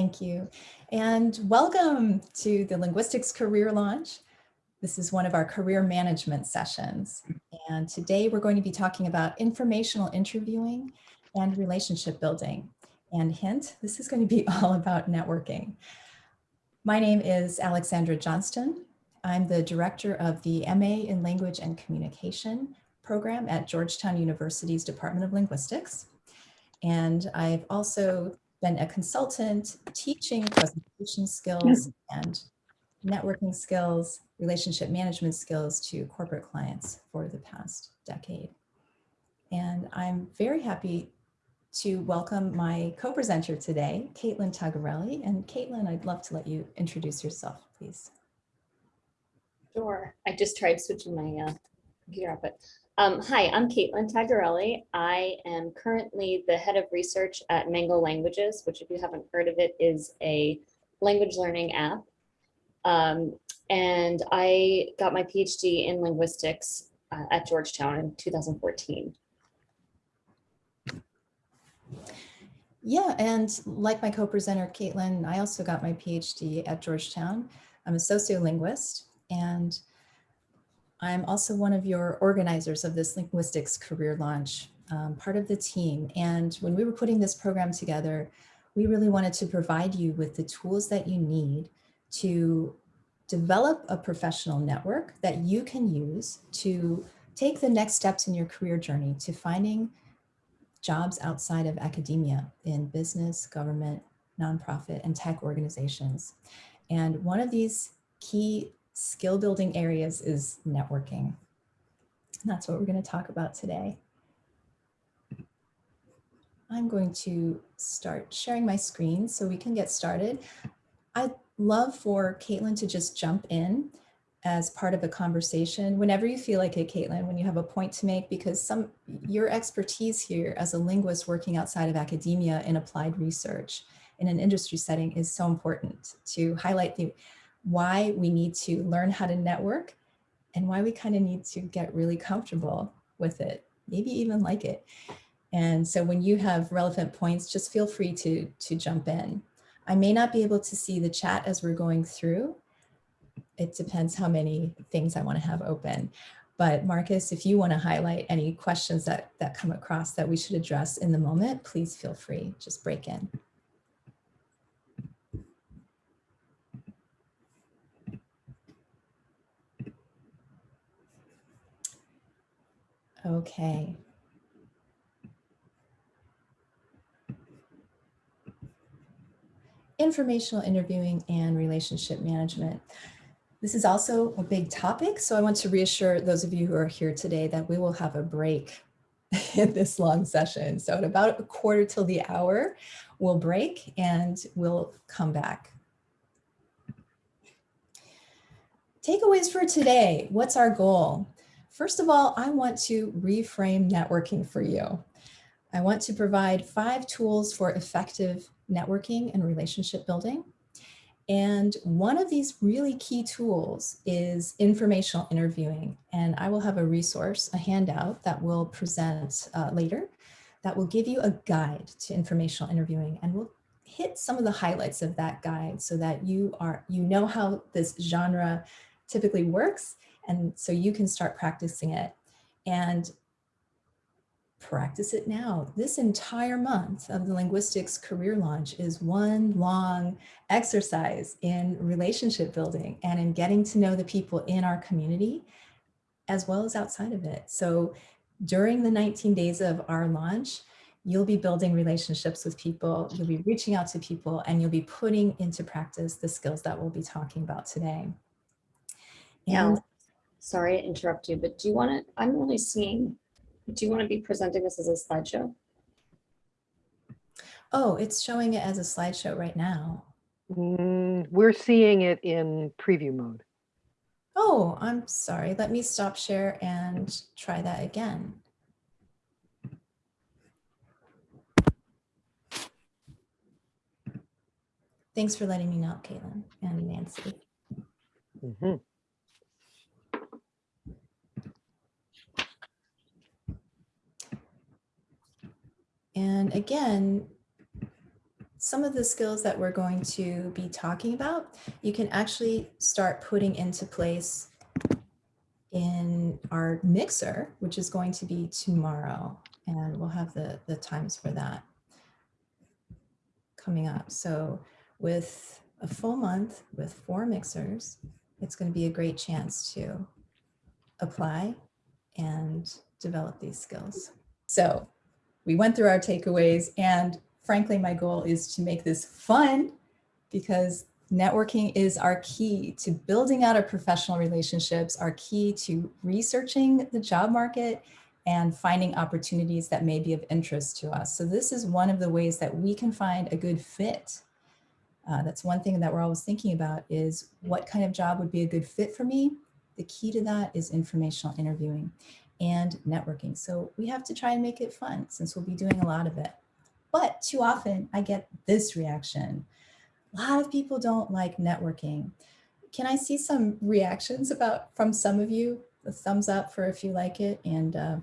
Thank you. And welcome to the Linguistics Career Launch. This is one of our career management sessions. And today we're going to be talking about informational interviewing and relationship building. And hint, this is going to be all about networking. My name is Alexandra Johnston. I'm the director of the MA in Language and Communication program at Georgetown University's Department of Linguistics. And I've also been a consultant teaching presentation skills and networking skills, relationship management skills to corporate clients for the past decade. And I'm very happy to welcome my co-presenter today, Caitlin Tagarelli. And Caitlin, I'd love to let you introduce yourself, please. Sure. I just tried switching my uh, computer up, but um, hi, I'm Caitlin Tagarelli. I am currently the head of research at Mango Languages, which if you haven't heard of it is a language learning app. Um, and I got my PhD in linguistics uh, at Georgetown in 2014. Yeah, and like my co-presenter, Caitlin, I also got my PhD at Georgetown. I'm a sociolinguist and I'm also one of your organizers of this linguistics career launch, um, part of the team. And when we were putting this program together, we really wanted to provide you with the tools that you need to develop a professional network that you can use to take the next steps in your career journey to finding jobs outside of academia in business, government, nonprofit, and tech organizations. And one of these key skill building areas is networking. And that's what we're going to talk about today. I'm going to start sharing my screen so we can get started. I'd love for Caitlin to just jump in as part of a conversation whenever you feel like it, Caitlin, when you have a point to make, because some your expertise here as a linguist working outside of academia in applied research in an industry setting is so important to highlight the why we need to learn how to network and why we kind of need to get really comfortable with it, maybe even like it. And so when you have relevant points, just feel free to, to jump in. I may not be able to see the chat as we're going through. It depends how many things I want to have open. But Marcus, if you want to highlight any questions that, that come across that we should address in the moment, please feel free, just break in. Okay. Informational interviewing and relationship management. This is also a big topic, so I want to reassure those of you who are here today that we will have a break in this long session. So at about a quarter till the hour, we'll break and we'll come back. Takeaways for today. What's our goal? First of all, I want to reframe networking for you. I want to provide five tools for effective networking and relationship building. And one of these really key tools is informational interviewing. And I will have a resource, a handout that we'll present uh, later that will give you a guide to informational interviewing and we'll hit some of the highlights of that guide so that you are you know how this genre typically works and so you can start practicing it and practice it now. This entire month of the linguistics career launch is one long exercise in relationship building and in getting to know the people in our community as well as outside of it. So during the 19 days of our launch, you'll be building relationships with people, you'll be reaching out to people, and you'll be putting into practice the skills that we'll be talking about today. And sorry to interrupt you, but do you want to, I'm only seeing, do you want to be presenting this as a slideshow? Oh, it's showing it as a slideshow right now. Mm, we're seeing it in preview mode. Oh, I'm sorry. Let me stop share and try that again. Thanks for letting me know, Caitlin and Nancy. Mm -hmm. And again, some of the skills that we're going to be talking about, you can actually start putting into place in our mixer, which is going to be tomorrow. And we'll have the, the times for that coming up. So with a full month with four mixers, it's going to be a great chance to apply and develop these skills. So we went through our takeaways and frankly, my goal is to make this fun because networking is our key to building out our professional relationships, our key to researching the job market and finding opportunities that may be of interest to us. So this is one of the ways that we can find a good fit. Uh, that's one thing that we're always thinking about is what kind of job would be a good fit for me? The key to that is informational interviewing and networking. So we have to try and make it fun since we'll be doing a lot of it. But too often I get this reaction. A lot of people don't like networking. Can I see some reactions about from some of you? A thumbs up for if you like it and uh,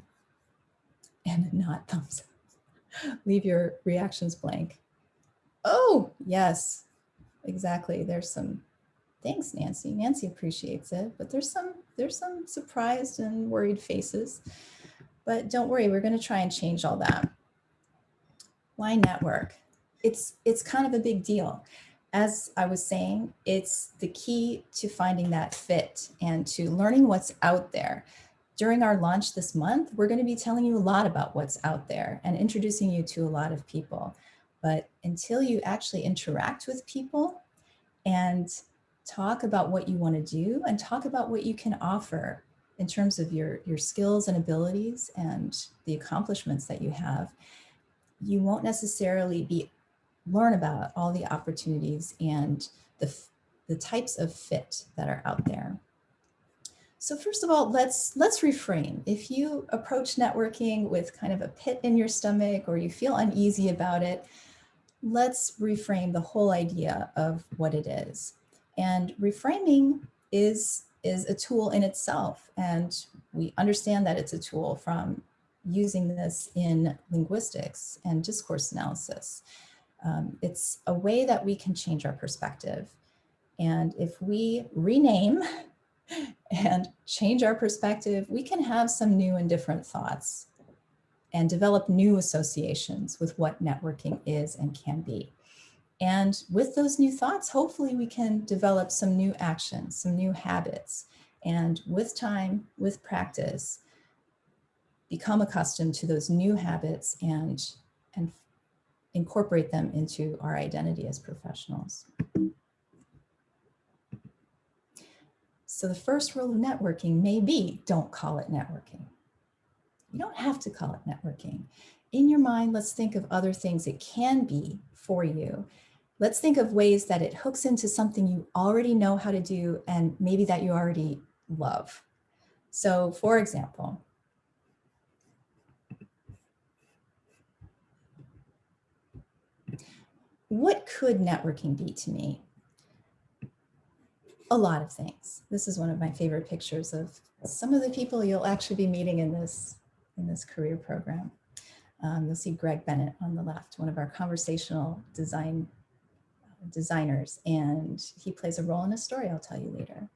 and not thumbs up. Leave your reactions blank. Oh, yes, exactly. There's some, thanks, Nancy. Nancy appreciates it, but there's some, there's some surprised and worried faces. But don't worry, we're gonna try and change all that. Why network? It's, it's kind of a big deal. As I was saying, it's the key to finding that fit and to learning what's out there during our launch this month, we're going to be telling you a lot about what's out there and introducing you to a lot of people. But until you actually interact with people and talk about what you want to do and talk about what you can offer in terms of your, your skills and abilities and the accomplishments that you have, you won't necessarily be learn about all the opportunities and the, the types of fit that are out there. So first of all, let's let's reframe. If you approach networking with kind of a pit in your stomach or you feel uneasy about it, let's reframe the whole idea of what it is. And reframing is is a tool in itself. And we understand that it's a tool from using this in linguistics and discourse analysis. Um, it's a way that we can change our perspective. And if we rename and change our perspective, we can have some new and different thoughts and develop new associations with what networking is and can be. And with those new thoughts, hopefully we can develop some new actions, some new habits. And with time, with practice, become accustomed to those new habits and, and incorporate them into our identity as professionals. So the first rule of networking may be don't call it networking. You don't have to call it networking. In your mind, let's think of other things it can be for you. Let's think of ways that it hooks into something you already know how to do and maybe that you already love. So for example, what could networking be to me? a lot of things. This is one of my favorite pictures of some of the people you'll actually be meeting in this, in this career program. Um, you'll see Greg Bennett on the left, one of our conversational design designers, and he plays a role in a story I'll tell you later.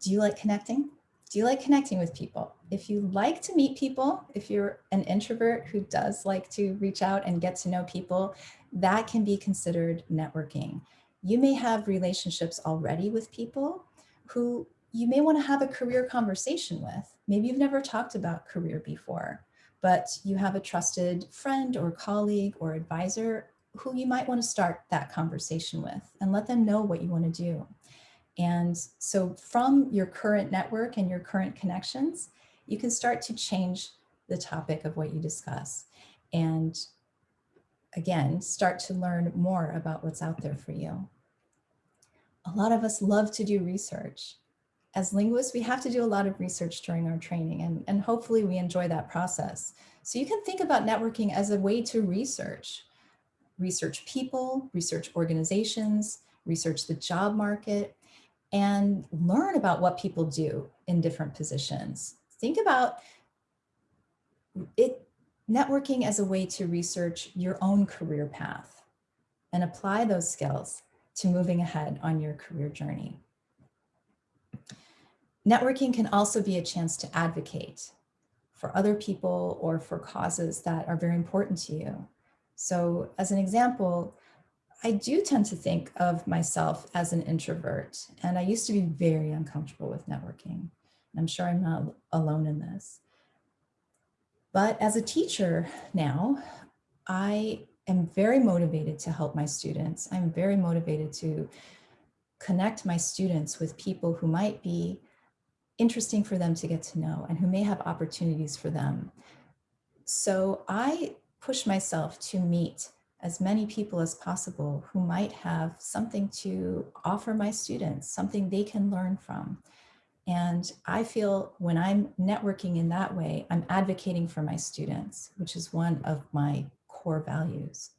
Do you like connecting? Do you like connecting with people? If you like to meet people, if you're an introvert who does like to reach out and get to know people, that can be considered networking you may have relationships already with people who you may want to have a career conversation with. Maybe you've never talked about career before, but you have a trusted friend or colleague or advisor who you might want to start that conversation with and let them know what you want to do. And so from your current network and your current connections, you can start to change the topic of what you discuss. And again, start to learn more about what's out there for you a lot of us love to do research. As linguists, we have to do a lot of research during our training and, and hopefully we enjoy that process. So you can think about networking as a way to research. Research people, research organizations, research the job market, and learn about what people do in different positions. Think about it. networking as a way to research your own career path and apply those skills to moving ahead on your career journey. Networking can also be a chance to advocate for other people or for causes that are very important to you. So as an example, I do tend to think of myself as an introvert, and I used to be very uncomfortable with networking. I'm sure I'm not alone in this. But as a teacher now, I am very motivated to help my students. I'm very motivated to connect my students with people who might be interesting for them to get to know and who may have opportunities for them. So I push myself to meet as many people as possible who might have something to offer my students, something they can learn from. And I feel when I'm networking in that way, I'm advocating for my students, which is one of my core values.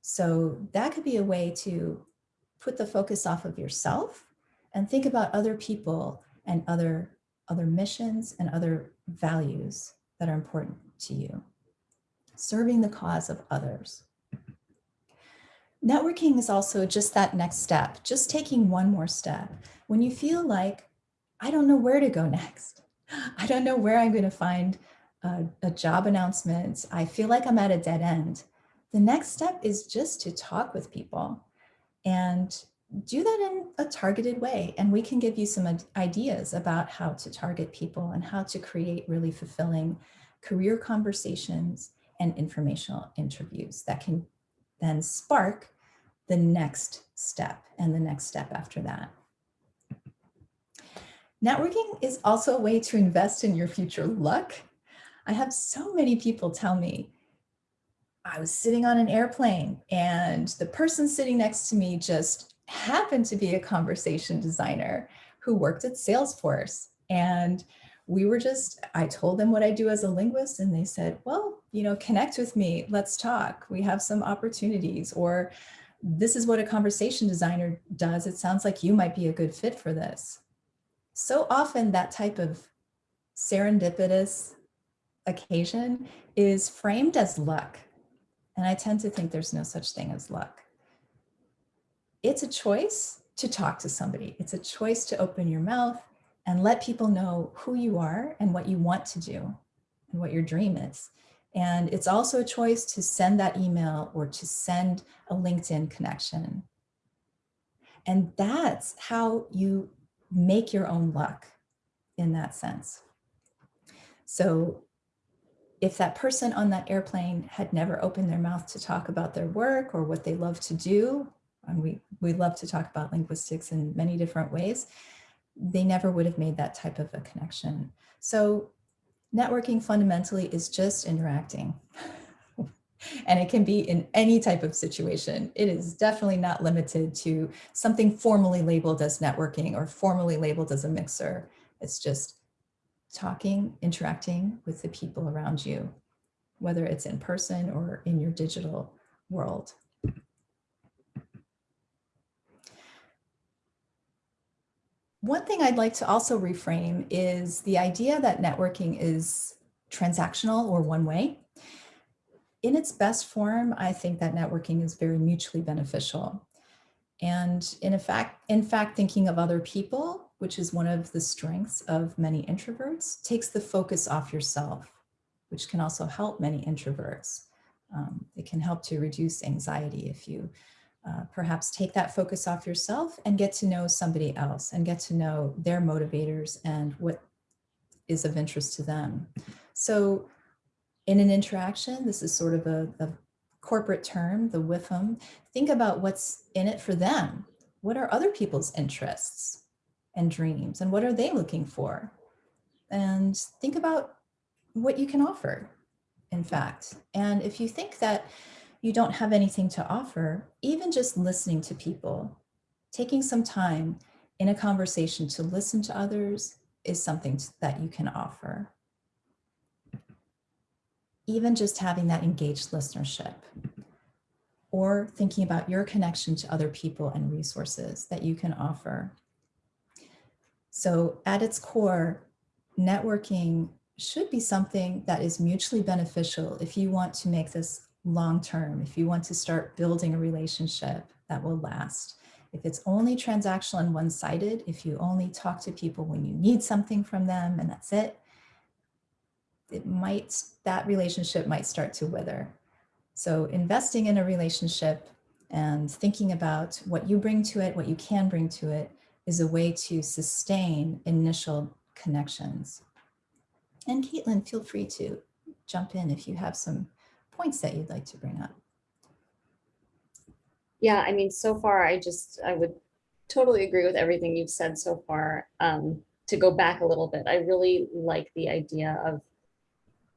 So that could be a way to put the focus off of yourself and think about other people and other, other missions and other values that are important to you. Serving the cause of others. Networking is also just that next step, just taking one more step. When you feel like, I don't know where to go next. I don't know where I'm going to find a, a job announcement. I feel like I'm at a dead end. The next step is just to talk with people and do that in a targeted way. And we can give you some ideas about how to target people and how to create really fulfilling career conversations and informational interviews that can then spark the next step and the next step after that. Networking is also a way to invest in your future luck. I have so many people tell me, I was sitting on an airplane and the person sitting next to me just happened to be a conversation designer who worked at Salesforce. And we were just, I told them what I do as a linguist and they said, well, you know, connect with me, let's talk. We have some opportunities or this is what a conversation designer does. It sounds like you might be a good fit for this. So often that type of serendipitous occasion is framed as luck. And I tend to think there's no such thing as luck. It's a choice to talk to somebody. It's a choice to open your mouth and let people know who you are and what you want to do and what your dream is. And it's also a choice to send that email or to send a LinkedIn connection. And that's how you make your own luck in that sense. So if that person on that airplane had never opened their mouth to talk about their work or what they love to do, and we, we love to talk about linguistics in many different ways, they never would have made that type of a connection. So networking fundamentally is just interacting. and it can be in any type of situation. It is definitely not limited to something formally labeled as networking or formally labeled as a mixer. It's just talking, interacting with the people around you, whether it's in person or in your digital world. One thing I'd like to also reframe is the idea that networking is transactional or one way. In its best form, I think that networking is very mutually beneficial. And in fact, in fact, thinking of other people, which is one of the strengths of many introverts, takes the focus off yourself, which can also help many introverts. Um, it can help to reduce anxiety if you uh, perhaps take that focus off yourself and get to know somebody else and get to know their motivators and what is of interest to them. So in an interaction, this is sort of a, a corporate term, the WIFM, think about what's in it for them. What are other people's interests and dreams and what are they looking for? And think about what you can offer, in fact. And if you think that you don't have anything to offer, even just listening to people, taking some time in a conversation to listen to others is something that you can offer. Even just having that engaged listenership or thinking about your connection to other people and resources that you can offer. So at its core, networking should be something that is mutually beneficial if you want to make this long term, if you want to start building a relationship that will last. If it's only transactional and one-sided, if you only talk to people when you need something from them and that's it, it might, that relationship might start to wither. So investing in a relationship and thinking about what you bring to it, what you can bring to it, is a way to sustain initial connections. And Caitlin, feel free to jump in if you have some points that you'd like to bring up. Yeah, I mean, so far, I just, I would totally agree with everything you've said so far. Um, to go back a little bit, I really like the idea of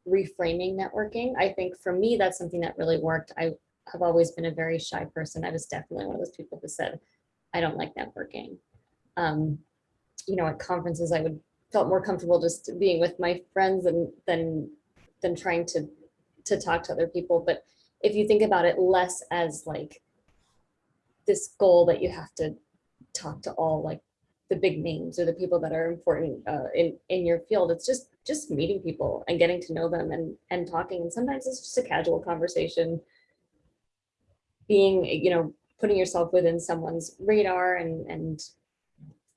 reframing networking. I think for me, that's something that really worked. I have always been a very shy person. I was definitely one of those people who said, I don't like networking. Um, you know, at conferences, I would felt more comfortable just being with my friends and than than trying to to talk to other people. But if you think about it less as like this goal that you have to talk to all like the big names or the people that are important uh, in in your field, it's just just meeting people and getting to know them and and talking. And sometimes it's just a casual conversation. Being, you know, putting yourself within someone's radar and and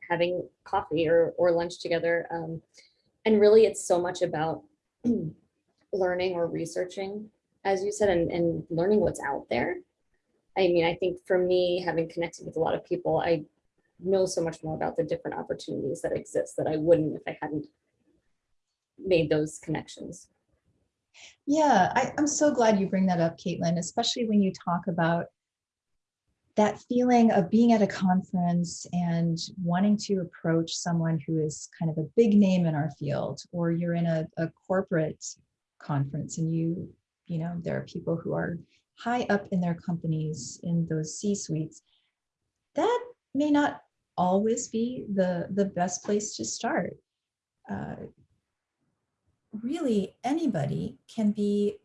having coffee or or lunch together. Um, and really, it's so much about learning or researching, as you said, and, and learning what's out there. I mean, I think for me, having connected with a lot of people, I know so much more about the different opportunities that exist that I wouldn't if I hadn't made those connections. Yeah, I, I'm so glad you bring that up, Caitlin, especially when you talk about that feeling of being at a conference and wanting to approach someone who is kind of a big name in our field, or you're in a, a corporate conference and you, you know, there are people who are high up in their companies in those C-suites, that may not always be the, the best place to start. Uh, really, anybody can be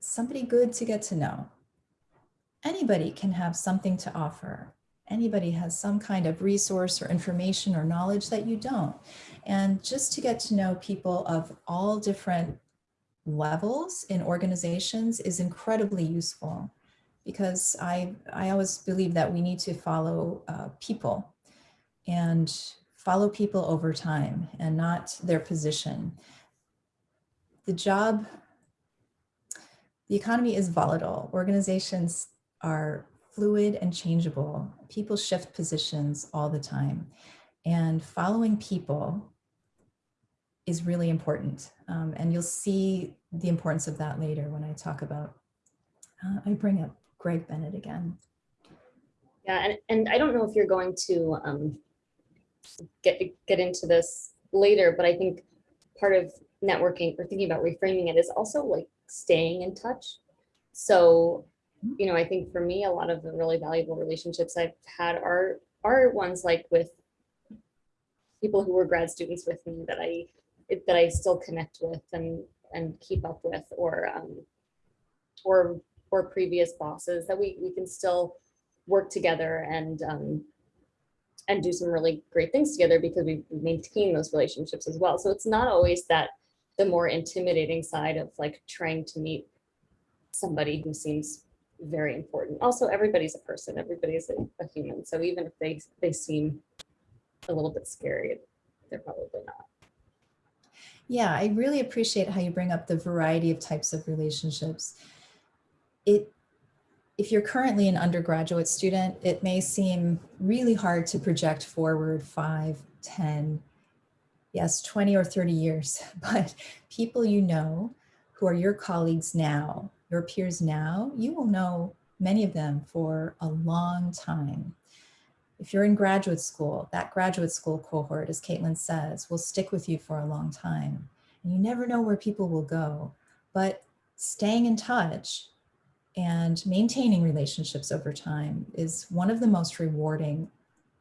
somebody good to get to know. Anybody can have something to offer. Anybody has some kind of resource or information or knowledge that you don't. And just to get to know people of all different levels in organizations is incredibly useful because I, I always believe that we need to follow uh, people and follow people over time and not their position. The job, the economy is volatile. Organizations are fluid and changeable. People shift positions all the time. And following people is really important. Um, and you'll see the importance of that later when I talk about, uh, I bring up Greg Bennett again. Yeah, and, and I don't know if you're going to um, get, get into this later, but I think part of networking or thinking about reframing it is also like staying in touch. So you know, I think for me, a lot of the really valuable relationships I've had are are ones like with people who were grad students with me that I that I still connect with and and keep up with, or um, or or previous bosses that we we can still work together and um, and do some really great things together because we maintain those relationships as well. So it's not always that the more intimidating side of like trying to meet somebody who seems very important. Also, everybody's a person, everybody's a, a human. So even if they, they seem a little bit scary, they're probably not. Yeah, I really appreciate how you bring up the variety of types of relationships. It, if you're currently an undergraduate student, it may seem really hard to project forward five, 10, yes, 20 or 30 years, but people you know who are your colleagues now your peers now, you will know many of them for a long time. If you're in graduate school, that graduate school cohort, as Caitlin says, will stick with you for a long time. And you never know where people will go, but staying in touch and maintaining relationships over time is one of the most rewarding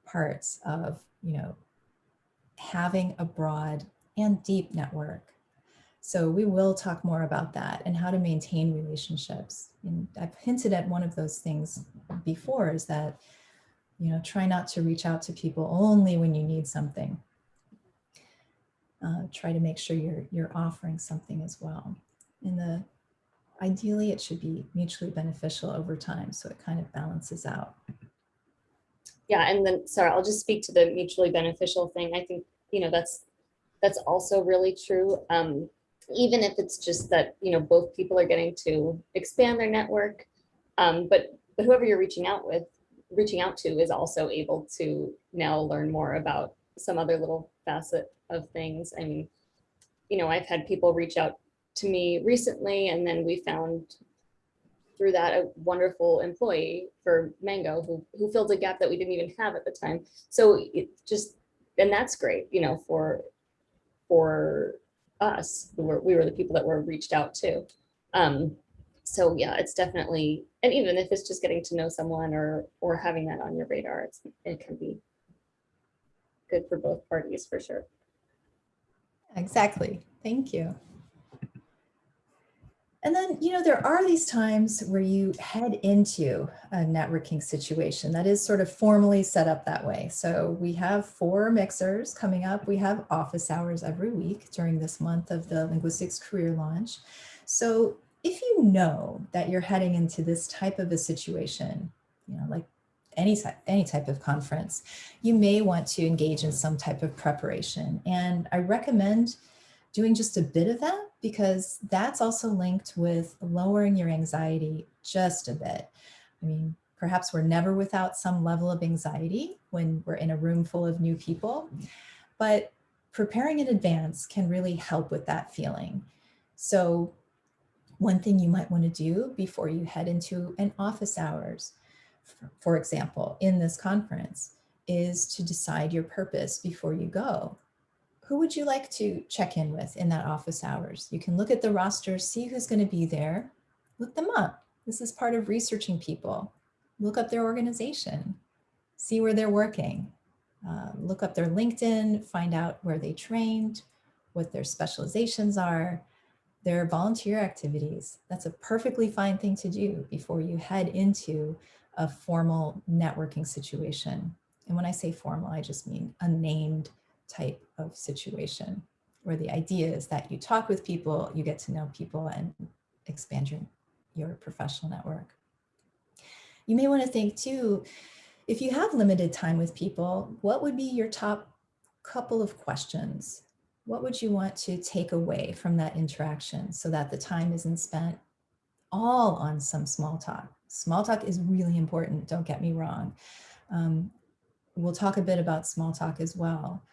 parts of, you know, having a broad and deep network. So we will talk more about that and how to maintain relationships. And I've hinted at one of those things before is that, you know, try not to reach out to people only when you need something. uh, try to make sure you're, you're offering something as well. In the, ideally it should be mutually beneficial over time. So it kind of balances out. Yeah, and then, sorry, I'll just speak to the mutually beneficial thing. I think, you know, that's, that's also really true. Um, even if it's just that, you know, both people are getting to expand their network. Um, but, but whoever you're reaching out with, reaching out to is also able to now learn more about some other little facet of things. I mean, you know, I've had people reach out to me recently and then we found through that a wonderful employee for Mango who, who filled a gap that we didn't even have at the time. So it just, and that's great, you know, for, for us, who were, we were the people that were reached out to. Um, so yeah, it's definitely, and even if it's just getting to know someone or, or having that on your radar, it's, it can be good for both parties for sure. Exactly. Thank you. And then, you know, there are these times where you head into a networking situation that is sort of formally set up that way. So we have four mixers coming up. We have office hours every week during this month of the linguistics career launch. So if you know that you're heading into this type of a situation, you know, like any type, any type of conference, you may want to engage in some type of preparation. And I recommend doing just a bit of that because that's also linked with lowering your anxiety just a bit. I mean, perhaps we're never without some level of anxiety when we're in a room full of new people, but preparing in advance can really help with that feeling. So one thing you might want to do before you head into an office hours, for example, in this conference, is to decide your purpose before you go who would you like to check in with in that office hours? You can look at the roster, see who's going to be there, look them up. This is part of researching people. Look up their organization, see where they're working, uh, look up their LinkedIn, find out where they trained, what their specializations are, their volunteer activities. That's a perfectly fine thing to do before you head into a formal networking situation. And when I say formal, I just mean a named type of situation where the idea is that you talk with people, you get to know people and expand your, your professional network. You may want to think too, if you have limited time with people, what would be your top couple of questions? What would you want to take away from that interaction so that the time isn't spent all on some small talk? Small talk is really important, don't get me wrong. Um, we'll talk a bit about small talk as well.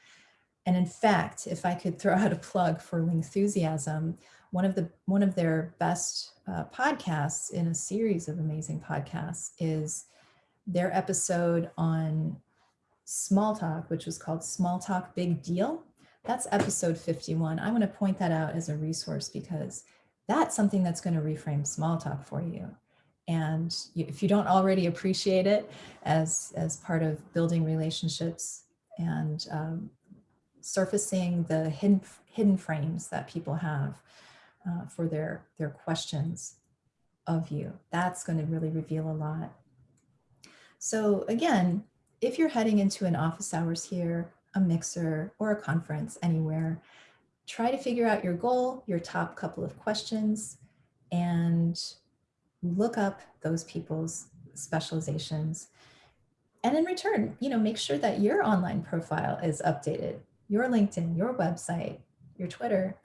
And in fact, if I could throw out a plug for Lingthusiasm, one of the one of their best uh, podcasts in a series of amazing podcasts is their episode on small talk, which was called Small Talk Big Deal. That's episode 51. I want to point that out as a resource because that's something that's going to reframe small talk for you. And if you don't already appreciate it as, as part of building relationships and um, surfacing the hidden, hidden frames that people have uh, for their, their questions of you. That's going to really reveal a lot. So again, if you're heading into an office hours here, a mixer or a conference anywhere, try to figure out your goal, your top couple of questions, and look up those people's specializations. And in return, you know, make sure that your online profile is updated your LinkedIn, your website, your Twitter,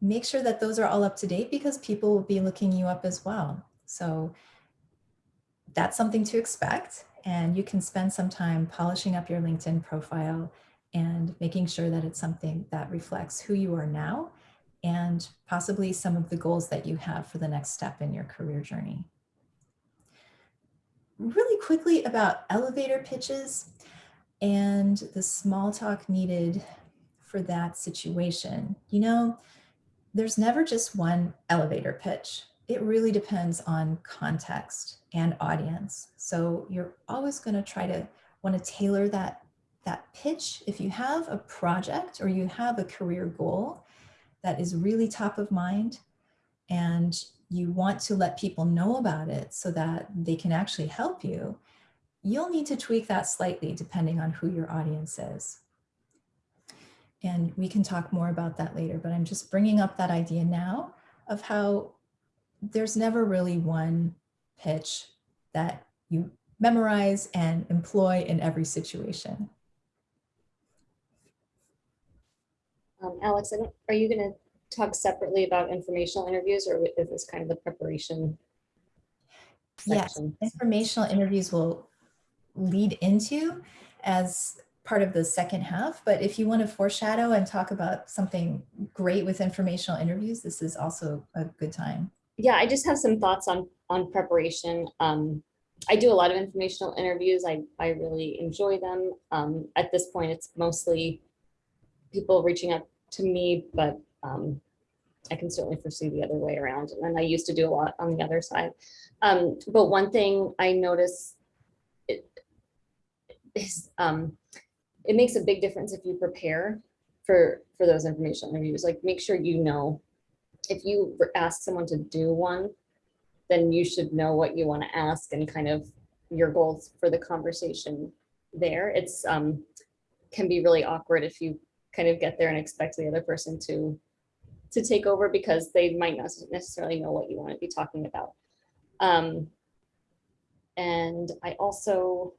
make sure that those are all up to date because people will be looking you up as well. So that's something to expect. And you can spend some time polishing up your LinkedIn profile and making sure that it's something that reflects who you are now and possibly some of the goals that you have for the next step in your career journey. Really quickly about elevator pitches and the small talk needed for that situation. You know, there's never just one elevator pitch. It really depends on context and audience. So you're always going to try to want to tailor that that pitch. If you have a project or you have a career goal that is really top of mind and you want to let people know about it so that they can actually help you, you'll need to tweak that slightly depending on who your audience is. And we can talk more about that later, but I'm just bringing up that idea now of how there's never really one pitch that you memorize and employ in every situation. Um, Alex, are you gonna talk separately about informational interviews or is this kind of the preparation? Section? Yes, informational interviews will lead into as part of the second half. But if you want to foreshadow and talk about something great with informational interviews, this is also a good time. Yeah, I just have some thoughts on, on preparation. Um, I do a lot of informational interviews. I, I really enjoy them. Um, at this point, it's mostly people reaching out to me, but um, I can certainly foresee the other way around. And I used to do a lot on the other side. Um, but one thing I notice is um, it makes a big difference if you prepare for for those informational interviews. Like make sure you know if you ask someone to do one, then you should know what you want to ask and kind of your goals for the conversation there. It's um, can be really awkward if you kind of get there and expect the other person to to take over because they might not necessarily know what you want to be talking about. Um, and I also,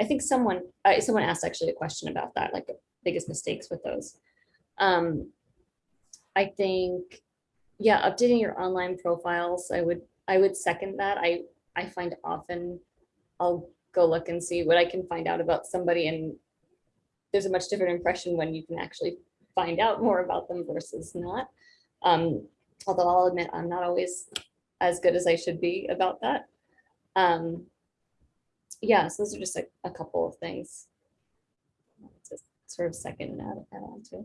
I think someone, uh, someone asked actually a question about that, like biggest mistakes with those. Um, I think, yeah, updating your online profiles, I would, I would second that. I, I find often I'll go look and see what I can find out about somebody and there's a much different impression when you can actually find out more about them versus not. Um, although I'll admit I'm not always as good as I should be about that. Um, yeah, so those are just a, a couple of things. To sort of second and add, add on to.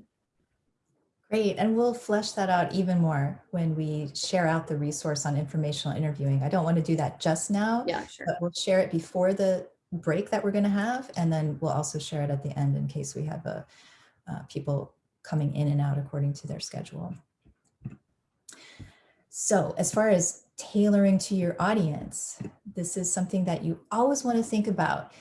Great, and we'll flesh that out even more when we share out the resource on informational interviewing. I don't want to do that just now, Yeah, sure. but we'll share it before the break that we're going to have, and then we'll also share it at the end in case we have a, uh, people coming in and out according to their schedule. So as far as tailoring to your audience, this is something that you always want to think about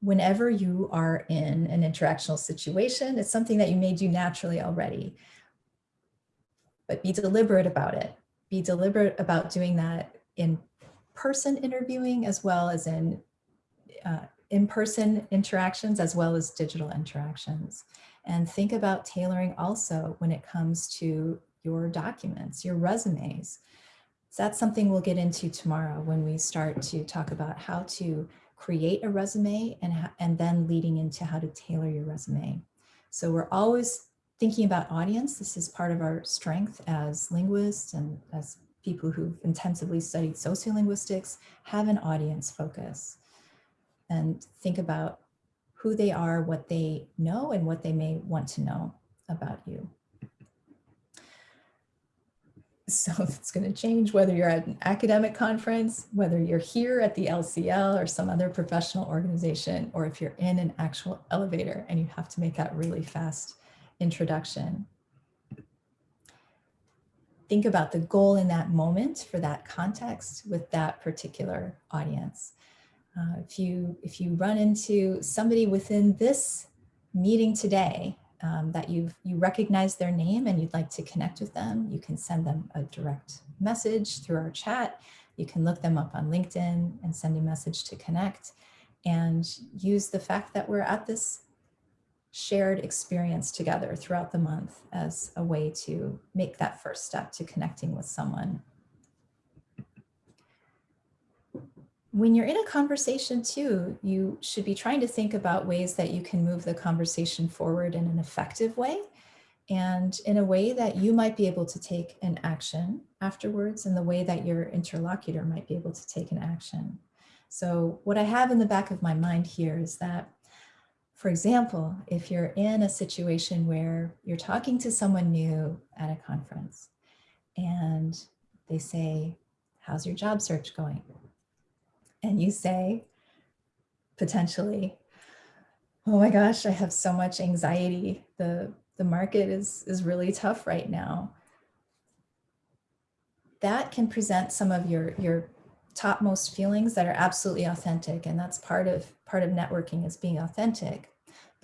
whenever you are in an interactional situation. It's something that you may do naturally already, but be deliberate about it. Be deliberate about doing that in person interviewing as well as in uh, in-person interactions as well as digital interactions. And think about tailoring also when it comes to your documents, your resumes. So that's something we'll get into tomorrow when we start to talk about how to create a resume and, and then leading into how to tailor your resume. So we're always thinking about audience. This is part of our strength as linguists and as people who've intensively studied sociolinguistics have an audience focus and think about who they are, what they know, and what they may want to know about you. So it's going to change whether you're at an academic conference, whether you're here at the LCL or some other professional organization, or if you're in an actual elevator and you have to make that really fast introduction. Think about the goal in that moment for that context with that particular audience. Uh, if you if you run into somebody within this meeting today um, that you've you recognize their name and you'd like to connect with them, you can send them a direct message through our chat. You can look them up on LinkedIn and send a message to connect and use the fact that we're at this shared experience together throughout the month as a way to make that first step to connecting with someone when you're in a conversation too, you should be trying to think about ways that you can move the conversation forward in an effective way and in a way that you might be able to take an action afterwards and the way that your interlocutor might be able to take an action. So what I have in the back of my mind here is that, for example, if you're in a situation where you're talking to someone new at a conference and they say, how's your job search going? And you say, potentially, oh my gosh, I have so much anxiety. The, the market is, is really tough right now. That can present some of your, your topmost feelings that are absolutely authentic. And that's part of, part of networking is being authentic.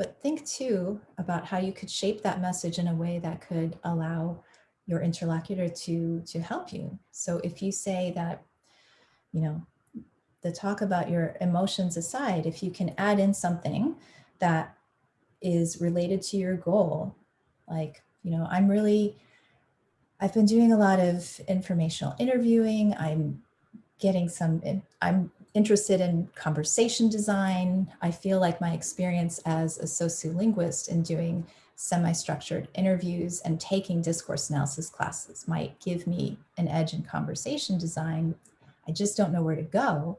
but think too about how you could shape that message in a way that could allow your interlocutor to, to help you. So if you say that, you know, the talk about your emotions aside, if you can add in something that is related to your goal, like, you know, I'm really, I've been doing a lot of informational interviewing. I'm getting some, I'm interested in conversation design. I feel like my experience as a sociolinguist in doing semi-structured interviews and taking discourse analysis classes might give me an edge in conversation design. I just don't know where to go.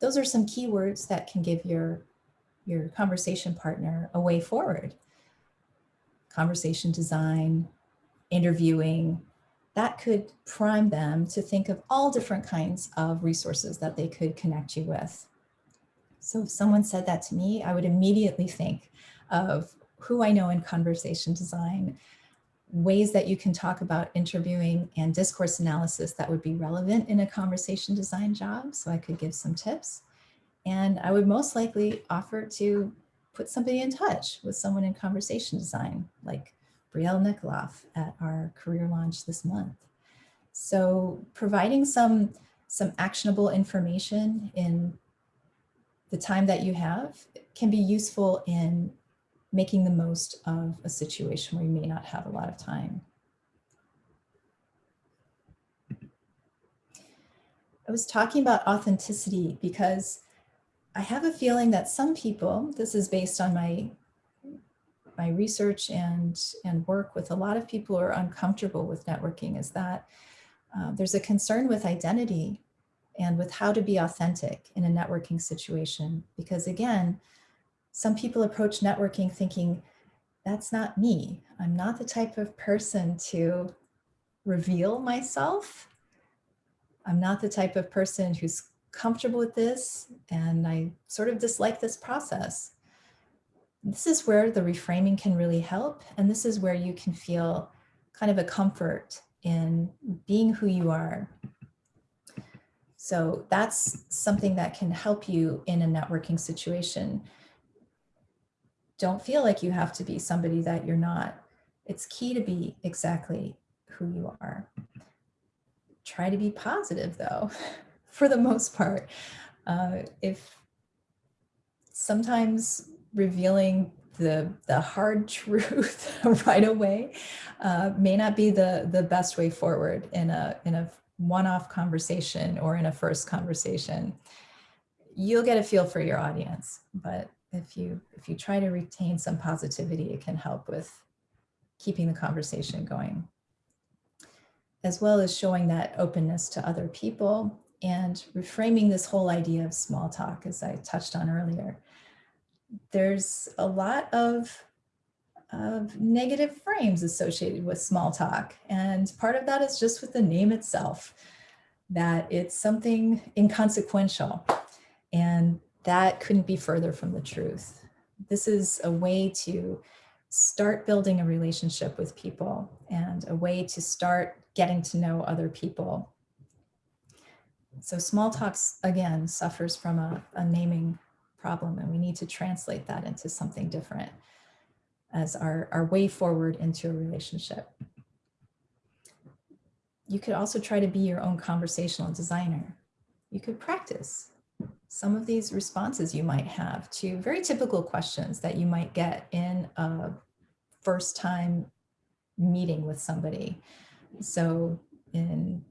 Those are some keywords that can give your, your conversation partner a way forward. Conversation design, interviewing, that could prime them to think of all different kinds of resources that they could connect you with. So if someone said that to me, I would immediately think of who I know in conversation design, ways that you can talk about interviewing and discourse analysis that would be relevant in a conversation design job. So I could give some tips. And I would most likely offer to put somebody in touch with someone in conversation design, like Brielle Nikoloff at our career launch this month. So providing some, some actionable information in the time that you have can be useful in making the most of a situation where you may not have a lot of time. I was talking about authenticity because I have a feeling that some people, this is based on my my research and, and work with a lot of people who are uncomfortable with networking is that uh, there's a concern with identity and with how to be authentic in a networking situation. Because again, some people approach networking thinking, that's not me. I'm not the type of person to reveal myself. I'm not the type of person who's comfortable with this and I sort of dislike this process. This is where the reframing can really help. And this is where you can feel kind of a comfort in being who you are. So that's something that can help you in a networking situation. Don't feel like you have to be somebody that you're not. It's key to be exactly who you are. Try to be positive though, for the most part. Uh, if sometimes revealing the, the hard truth right away uh, may not be the, the best way forward in a, in a one-off conversation or in a first conversation. You'll get a feel for your audience, but if you, if you try to retain some positivity, it can help with keeping the conversation going, as well as showing that openness to other people and reframing this whole idea of small talk, as I touched on earlier there's a lot of, of negative frames associated with small talk. And part of that is just with the name itself, that it's something inconsequential. And that couldn't be further from the truth. This is a way to start building a relationship with people and a way to start getting to know other people. So small talks, again, suffers from a, a naming problem and we need to translate that into something different as our, our way forward into a relationship. You could also try to be your own conversational designer. You could practice some of these responses you might have to very typical questions that you might get in a first time meeting with somebody. So in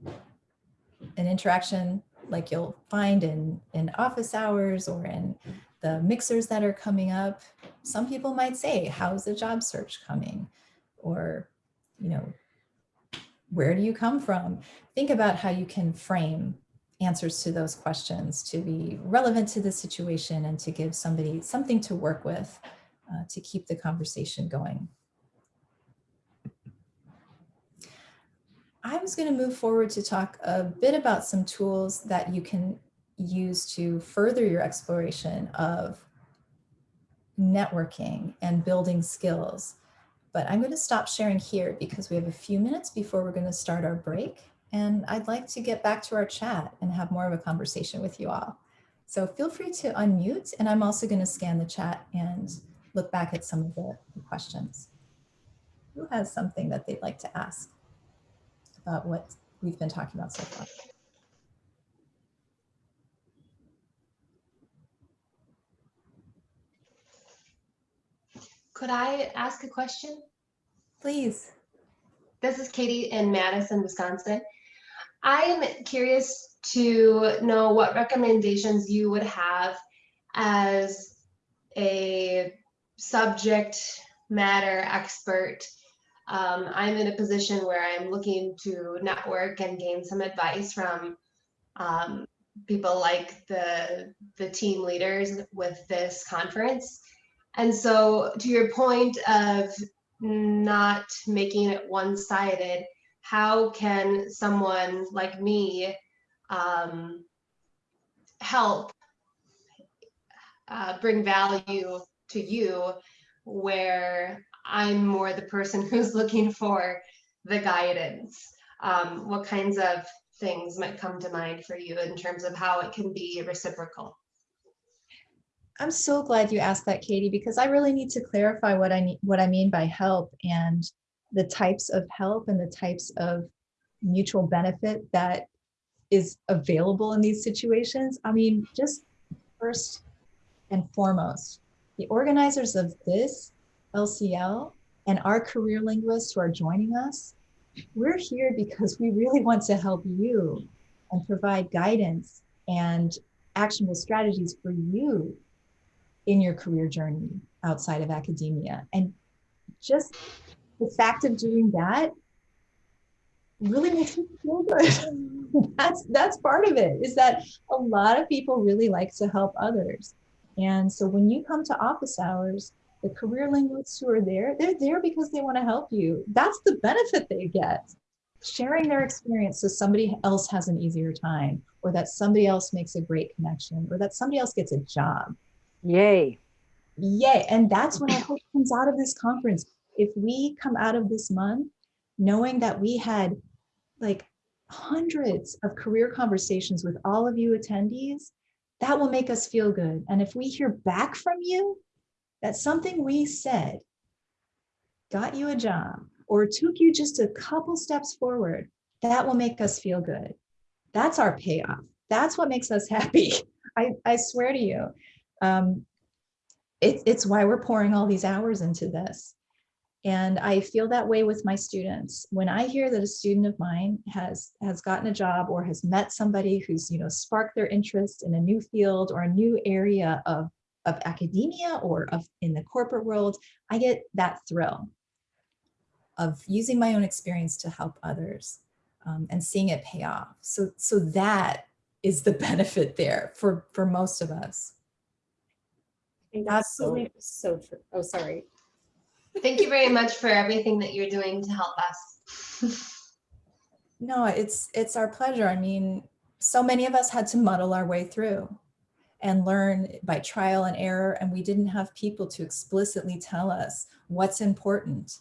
an interaction like you'll find in, in office hours or in the mixers that are coming up. Some people might say, how's the job search coming? Or, you know, where do you come from? Think about how you can frame answers to those questions to be relevant to the situation and to give somebody something to work with uh, to keep the conversation going. I was going to move forward to talk a bit about some tools that you can use to further your exploration of networking and building skills. But I'm going to stop sharing here because we have a few minutes before we're going to start our break. And I'd like to get back to our chat and have more of a conversation with you all. So feel free to unmute and I'm also going to scan the chat and look back at some of the the questions. Who has something that they'd like to ask about what we've been talking about so far? Could I ask a question? Please. This is Katie in Madison, Wisconsin. I am curious to know what recommendations you would have as a subject matter expert. Um, I'm in a position where I'm looking to network and gain some advice from um, people like the the team leaders with this conference. And so, to your point of not making it one-sided, how can someone like me um, help uh, bring value to you where I'm more the person who's looking for the guidance? Um, what kinds of things might come to mind for you in terms of how it can be reciprocal? I'm so glad you asked that, Katie, because I really need to clarify what I need, what I mean by help and the types of help and the types of mutual benefit that is available in these situations. I mean, just first and foremost, the organizers of this LCL and our career linguists who are joining us, we're here because we really want to help you and provide guidance and actionable strategies for you in your career journey outside of academia. And just the fact of doing that really makes me feel good. that's that's part of it is that a lot of people really like to help others. And so when you come to office hours, the career linguists who are there, they're there because they want to help you. That's the benefit they get. Sharing their experience so somebody else has an easier time, or that somebody else makes a great connection, or that somebody else gets a job. Yay. Yay. And that's what I hope comes out of this conference. If we come out of this month knowing that we had like hundreds of career conversations with all of you attendees, that will make us feel good. And if we hear back from you that something we said got you a job or took you just a couple steps forward, that will make us feel good. That's our payoff. That's what makes us happy. I, I swear to you. Um, it, it's why we're pouring all these hours into this. And I feel that way with my students. When I hear that a student of mine has has gotten a job or has met somebody who's, you know, sparked their interest in a new field or a new area of, of academia or of in the corporate world, I get that thrill of using my own experience to help others um, and seeing it pay off. So, so that is the benefit there for, for most of us. Think that's so, Absolutely. so true. Oh, sorry. Thank you very much for everything that you're doing to help us. No, it's it's our pleasure. I mean, so many of us had to muddle our way through and learn by trial and error, and we didn't have people to explicitly tell us what's important,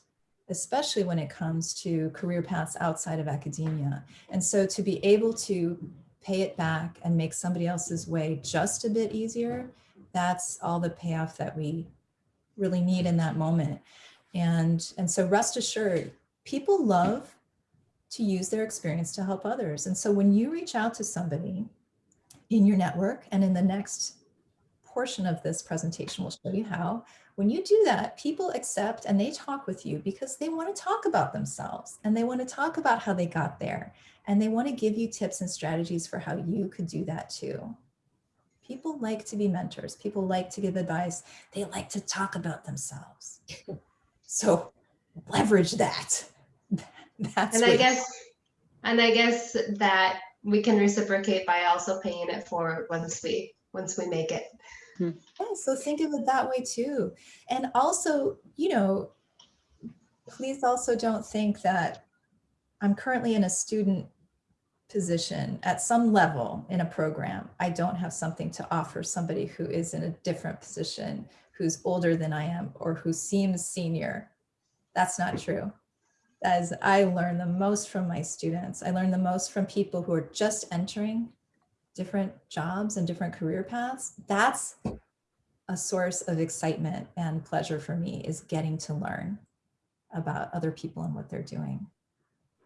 especially when it comes to career paths outside of academia. And so to be able to pay it back and make somebody else's way just a bit easier, that's all the payoff that we really need in that moment. And, and so rest assured, people love to use their experience to help others. And so when you reach out to somebody in your network and in the next portion of this presentation, we'll show you how, when you do that, people accept and they talk with you because they want to talk about themselves and they want to talk about how they got there. And they want to give you tips and strategies for how you could do that too. People like to be mentors. People like to give advice. They like to talk about themselves. So leverage that. That's And I guess, and I guess that we can reciprocate by also paying it forward once we, once we make it. Hmm. Yeah, so think of it that way too. And also, you know, please also don't think that I'm currently in a student position at some level in a program. I don't have something to offer somebody who is in a different position, who's older than I am, or who seems senior. That's not true. As I learn the most from my students, I learn the most from people who are just entering different jobs and different career paths. That's a source of excitement and pleasure for me is getting to learn about other people and what they're doing.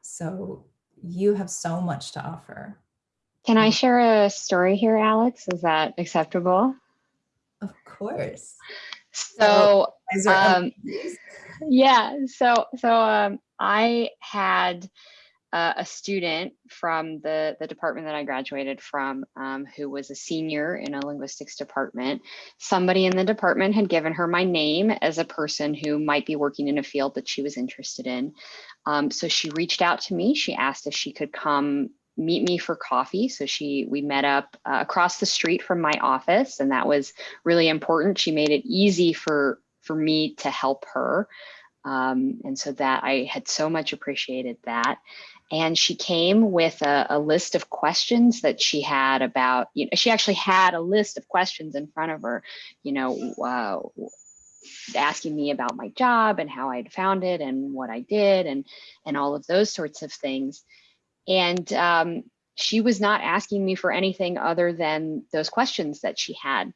So you have so much to offer. Can I share a story here, Alex? Is that acceptable? Of course. So, um, yeah, so so um, I had uh, a student from the the department that I graduated from, um, who was a senior in a linguistics department. Somebody in the department had given her my name as a person who might be working in a field that she was interested in. Um, so she reached out to me. She asked if she could come meet me for coffee. So she we met up uh, across the street from my office, and that was really important. She made it easy for for me to help her. Um, and so that I had so much appreciated that. And she came with a, a list of questions that she had about, you know, she actually had a list of questions in front of her, you know, uh, asking me about my job and how I'd found it and what I did and, and all of those sorts of things. And um, she was not asking me for anything other than those questions that she had.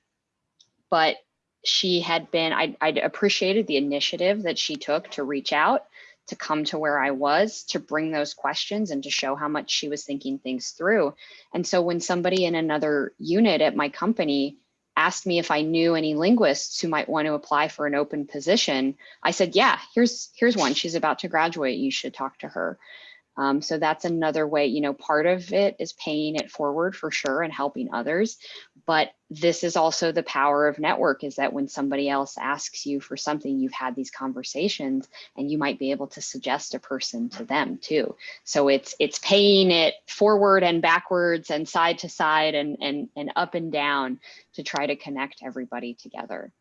But she had been, I, I'd appreciated the initiative that she took to reach out, to come to where I was, to bring those questions and to show how much she was thinking things through. And so when somebody in another unit at my company asked me if I knew any linguists who might want to apply for an open position, I said, yeah, here's, here's one. She's about to graduate. You should talk to her. Um, so that's another way, you know, part of it is paying it forward for sure and helping others. But this is also the power of network is that when somebody else asks you for something, you've had these conversations and you might be able to suggest a person to them too. So it's it's paying it forward and backwards and side to side and and, and up and down to try to connect everybody together.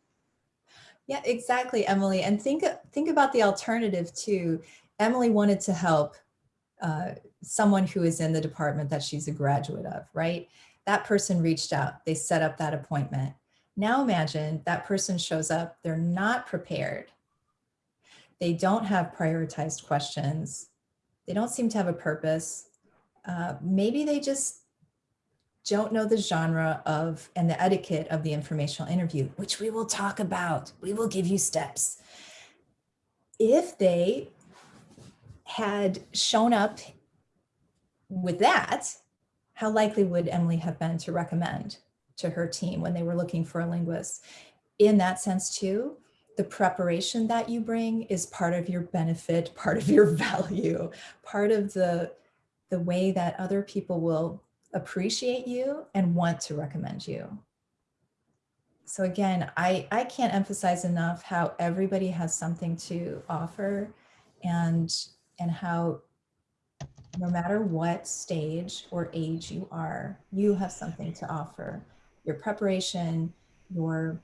Yeah, exactly, Emily. And think think about the alternative too. Emily wanted to help uh, someone who is in the department that she's a graduate of, right? That person reached out, they set up that appointment. Now imagine that person shows up, they're not prepared. They don't have prioritized questions. They don't seem to have a purpose. Uh, maybe they just don't know the genre of and the etiquette of the informational interview, which we will talk about. We will give you steps. If they had shown up with that, how likely would Emily have been to recommend to her team when they were looking for a linguist? In that sense too, the preparation that you bring is part of your benefit, part of your value, part of the, the way that other people will appreciate you and want to recommend you. So again, I, I can't emphasize enough how everybody has something to offer and and how no matter what stage or age you are, you have something to offer. Your preparation, your,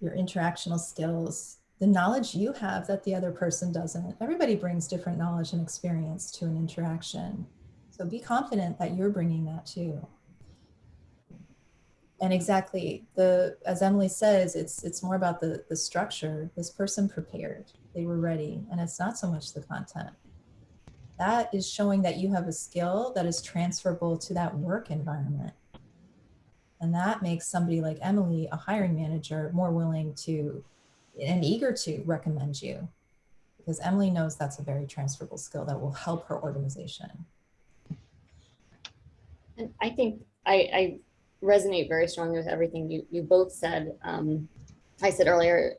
your interactional skills, the knowledge you have that the other person doesn't. Everybody brings different knowledge and experience to an interaction. So be confident that you're bringing that too. And exactly, the as Emily says, it's it's more about the the structure. This person prepared they were ready. And it's not so much the content. That is showing that you have a skill that is transferable to that work environment. And that makes somebody like Emily, a hiring manager, more willing to and eager to recommend you because Emily knows that's a very transferable skill that will help her organization. And I think I, I resonate very strongly with everything you, you both said. Um, I said earlier,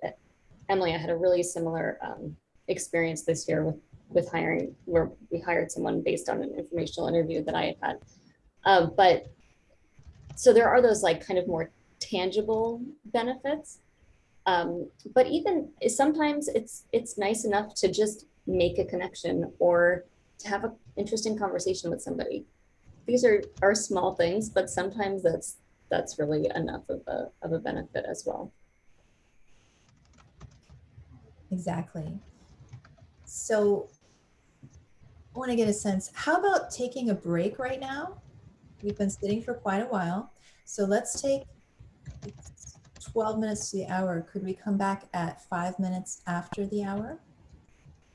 Emily, I had a really similar um, experience this year with with hiring, where we hired someone based on an informational interview that I had had. Uh, but so there are those like kind of more tangible benefits. Um, but even sometimes it's it's nice enough to just make a connection or to have an interesting conversation with somebody. These are are small things, but sometimes that's that's really enough of a of a benefit as well. Exactly. So want to get a sense, how about taking a break right now? We've been sitting for quite a while. So let's take 12 minutes to the hour. Could we come back at five minutes after the hour?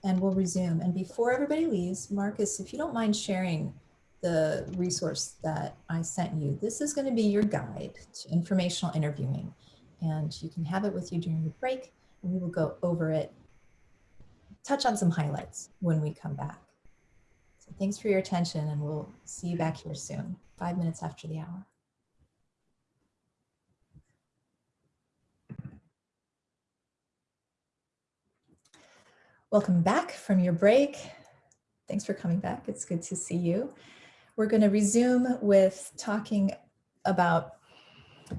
And we'll resume. And before everybody leaves, Marcus, if you don't mind sharing the resource that I sent you, this is going to be your guide to informational interviewing. and you can have it with you during your break and we will go over it, touch on some highlights when we come back. So thanks for your attention and we'll see you back here soon, five minutes after the hour. Welcome back from your break. Thanks for coming back. It's good to see you. We're going to resume with talking about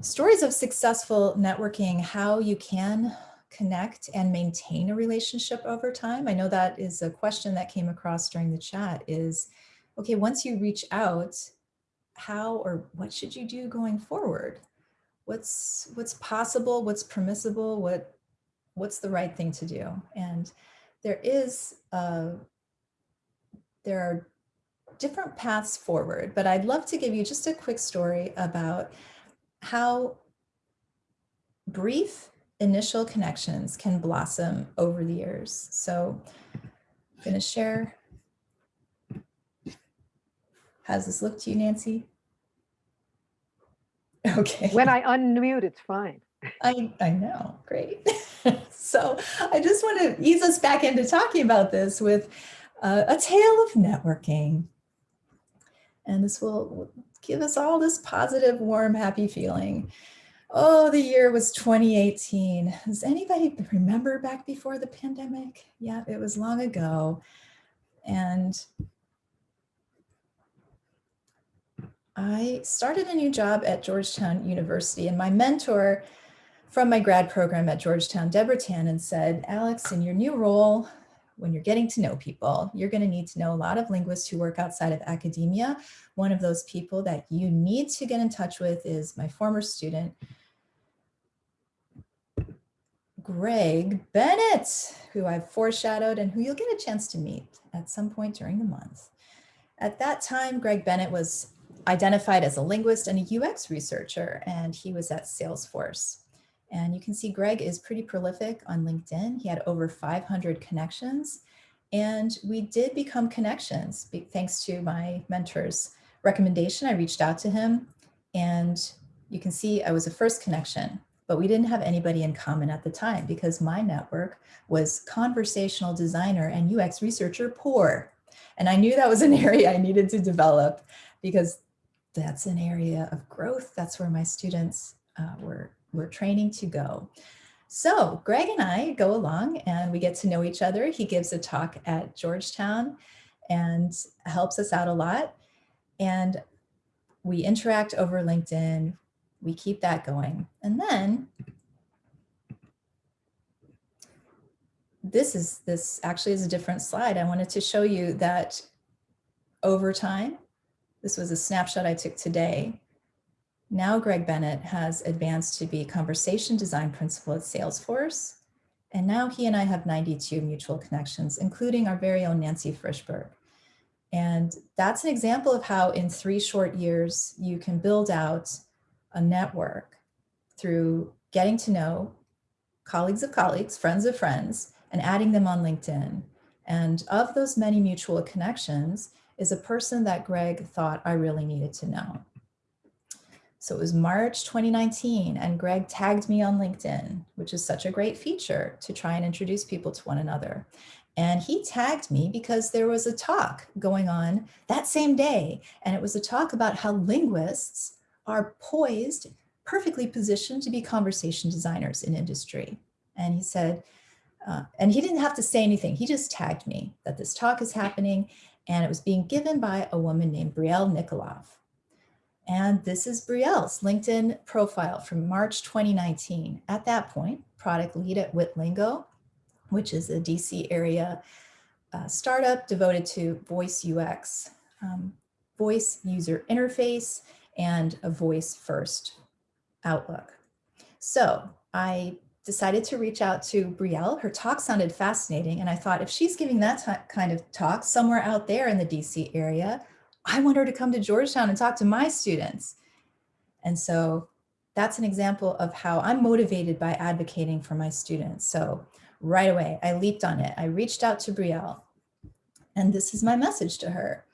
stories of successful networking, how you can connect and maintain a relationship over time. I know that is a question that came across during the chat is, okay, once you reach out, how or what should you do going forward? What's what's possible, what's permissible, what what's the right thing to do? And there is uh, there are different paths forward, but I'd love to give you just a quick story about how brief initial connections can blossom over the years. So I'm going to share. How's this look to you, Nancy? Okay. When I unmute, it's fine. I, I know, great. so I just want to ease us back into talking about this with uh, a tale of networking. And this will give us all this positive, warm, happy feeling. Oh, the year was 2018. Does anybody remember back before the pandemic? Yeah, it was long ago. And I started a new job at Georgetown University and my mentor from my grad program at Georgetown, Deborah Tannen said, Alex, in your new role, when you're getting to know people, you're going to need to know a lot of linguists who work outside of academia. One of those people that you need to get in touch with is my former student, Greg Bennett, who I've foreshadowed and who you'll get a chance to meet at some point during the month. At that time, Greg Bennett was identified as a linguist and a UX researcher, and he was at Salesforce. And you can see Greg is pretty prolific on LinkedIn. He had over 500 connections and we did become connections thanks to my mentor's recommendation. I reached out to him and you can see I was a first connection, but we didn't have anybody in common at the time because my network was conversational designer and UX researcher poor. And I knew that was an area I needed to develop because that's an area of growth. That's where my students uh, were we're training to go. So Greg and I go along and we get to know each other. He gives a talk at Georgetown and helps us out a lot. And we interact over LinkedIn. We keep that going. And then this is this actually is a different slide. I wanted to show you that over time, this was a snapshot I took today. Now Greg Bennett has advanced to be conversation design principal at Salesforce. And now he and I have 92 mutual connections, including our very own Nancy Frishberg. And that's an example of how in three short years, you can build out a network through getting to know colleagues of colleagues, friends of friends, and adding them on LinkedIn. And of those many mutual connections is a person that Greg thought I really needed to know. So it was March 2019 and Greg tagged me on LinkedIn, which is such a great feature to try and introduce people to one another. And he tagged me because there was a talk going on that same day. And it was a talk about how linguists are poised, perfectly positioned to be conversation designers in industry. And he said, uh, and he didn't have to say anything. He just tagged me that this talk is happening and it was being given by a woman named Brielle Nikoloff. And this is Brielle's LinkedIn profile from March 2019. At that point, product lead at Witlingo, which is a DC area uh, startup devoted to voice UX, um, voice user interface, and a voice first outlook. So I decided to reach out to Brielle. Her talk sounded fascinating. And I thought if she's giving that kind of talk somewhere out there in the DC area, I want her to come to Georgetown and talk to my students. And so that's an example of how I'm motivated by advocating for my students. So right away, I leaped on it. I reached out to Brielle and this is my message to her.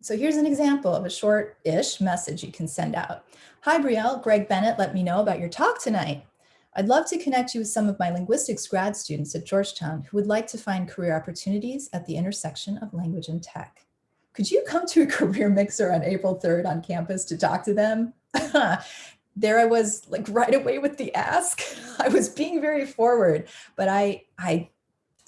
So here's an example of a short-ish message you can send out. Hi, Brielle, Greg Bennett let me know about your talk tonight. I'd love to connect you with some of my linguistics grad students at Georgetown who would like to find career opportunities at the intersection of language and tech. Could you come to a career mixer on April 3rd on campus to talk to them? there I was like right away with the ask. I was being very forward, but I, I,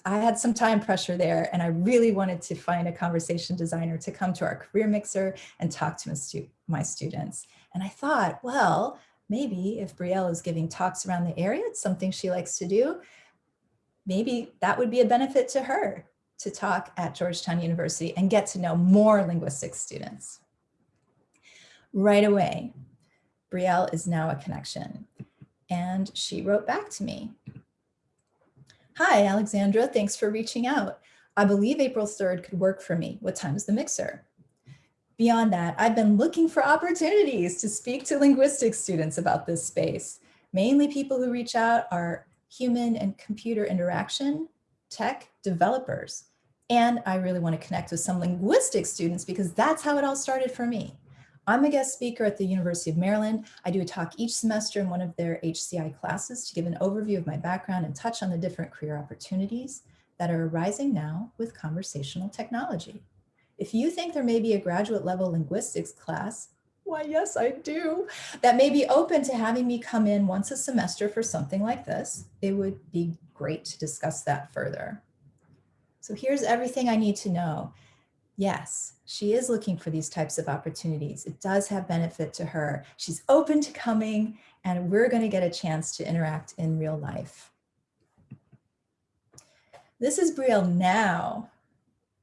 I had some time pressure there and I really wanted to find a conversation designer to come to our career mixer and talk to my, stu my students. And I thought, well, maybe if Brielle is giving talks around the area, it's something she likes to do, maybe that would be a benefit to her to talk at Georgetown University and get to know more linguistics students. Right away, Brielle is now a connection. And she wrote back to me. Hi, Alexandra, thanks for reaching out. I believe April 3rd could work for me. What time is the mixer? Beyond that, I've been looking for opportunities to speak to linguistics students about this space. Mainly people who reach out are human and computer interaction, tech developers. And I really want to connect with some linguistics students because that's how it all started for me. I'm a guest speaker at the University of Maryland. I do a talk each semester in one of their HCI classes to give an overview of my background and touch on the different career opportunities that are arising now with conversational technology. If you think there may be a graduate level linguistics class, why yes, I do, that may be open to having me come in once a semester for something like this, it would be great to discuss that further. So here's everything I need to know. Yes, she is looking for these types of opportunities. It does have benefit to her. She's open to coming and we're going to get a chance to interact in real life. This is Brielle now.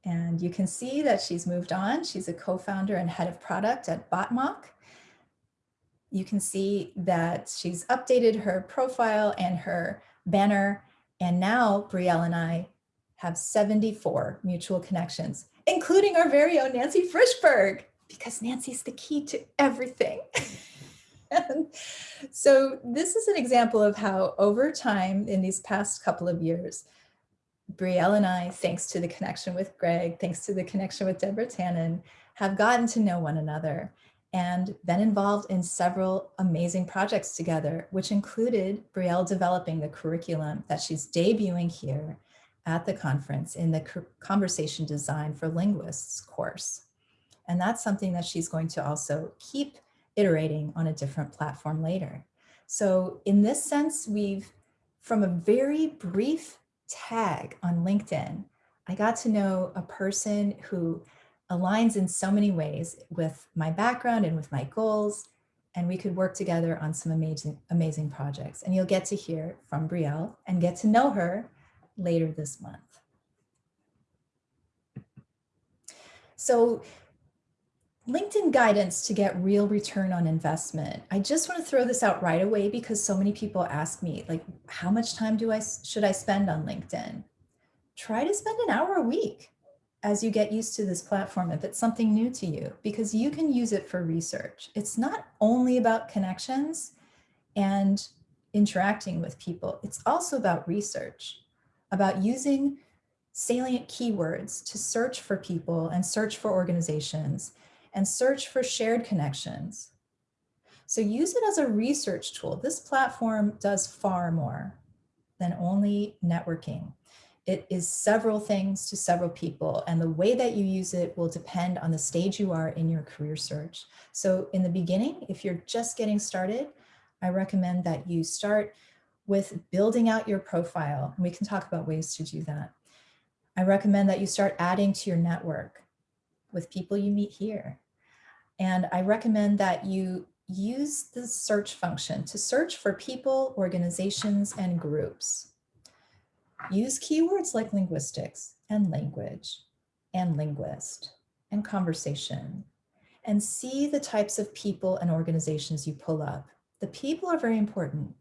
And you can see that she's moved on. She's a co-founder and head of product at Botmock. You can see that she's updated her profile and her banner. And now Brielle and I have 74 mutual connections including our very own Nancy Frishberg, because Nancy's the key to everything. so this is an example of how over time in these past couple of years, Brielle and I, thanks to the connection with Greg, thanks to the connection with Deborah Tannen, have gotten to know one another and been involved in several amazing projects together, which included Brielle developing the curriculum that she's debuting here at the conference in the Conversation Design for Linguists course. And that's something that she's going to also keep iterating on a different platform later. So in this sense, we've, from a very brief tag on LinkedIn, I got to know a person who aligns in so many ways with my background and with my goals, and we could work together on some amazing, amazing projects. And you'll get to hear from Brielle and get to know her later this month. So LinkedIn guidance to get real return on investment. I just want to throw this out right away because so many people ask me like, how much time do I should I spend on LinkedIn? Try to spend an hour a week as you get used to this platform if it's something new to you, because you can use it for research. It's not only about connections and interacting with people. It's also about research about using salient keywords to search for people and search for organizations and search for shared connections. So use it as a research tool. This platform does far more than only networking. It is several things to several people and the way that you use it will depend on the stage you are in your career search. So in the beginning, if you're just getting started, I recommend that you start with building out your profile. We can talk about ways to do that. I recommend that you start adding to your network with people you meet here. And I recommend that you use the search function to search for people, organizations, and groups. Use keywords like linguistics and language and linguist and conversation and see the types of people and organizations you pull up. The people are very important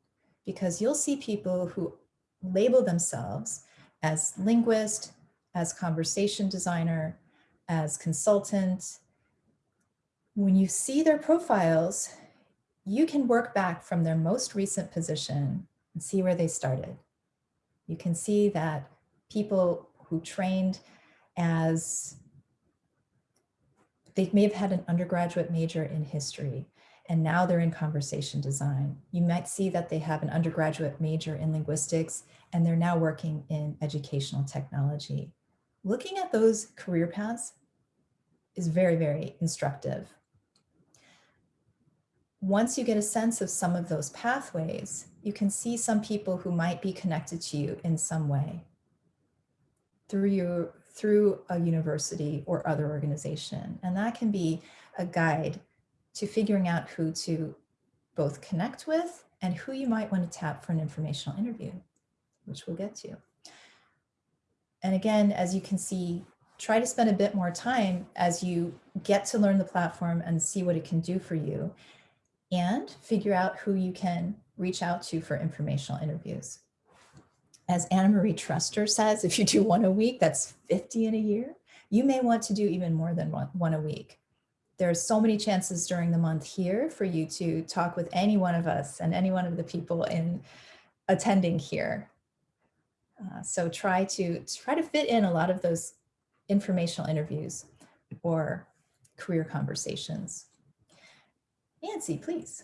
because you'll see people who label themselves as linguist, as conversation designer, as consultant. When you see their profiles, you can work back from their most recent position and see where they started. You can see that people who trained as, they may have had an undergraduate major in history and now they're in conversation design. You might see that they have an undergraduate major in linguistics and they're now working in educational technology. Looking at those career paths is very, very instructive. Once you get a sense of some of those pathways, you can see some people who might be connected to you in some way through your through a university or other organization. And that can be a guide to figuring out who to both connect with and who you might want to tap for an informational interview, which we'll get to. And again, as you can see, try to spend a bit more time as you get to learn the platform and see what it can do for you and figure out who you can reach out to for informational interviews. As Anna Marie Trester says, if you do one a week, that's 50 in a year. You may want to do even more than one, a week. There are so many chances during the month here for you to talk with any one of us and any one of the people in attending here. Uh, so try to try to fit in a lot of those informational interviews or career conversations. Nancy, please.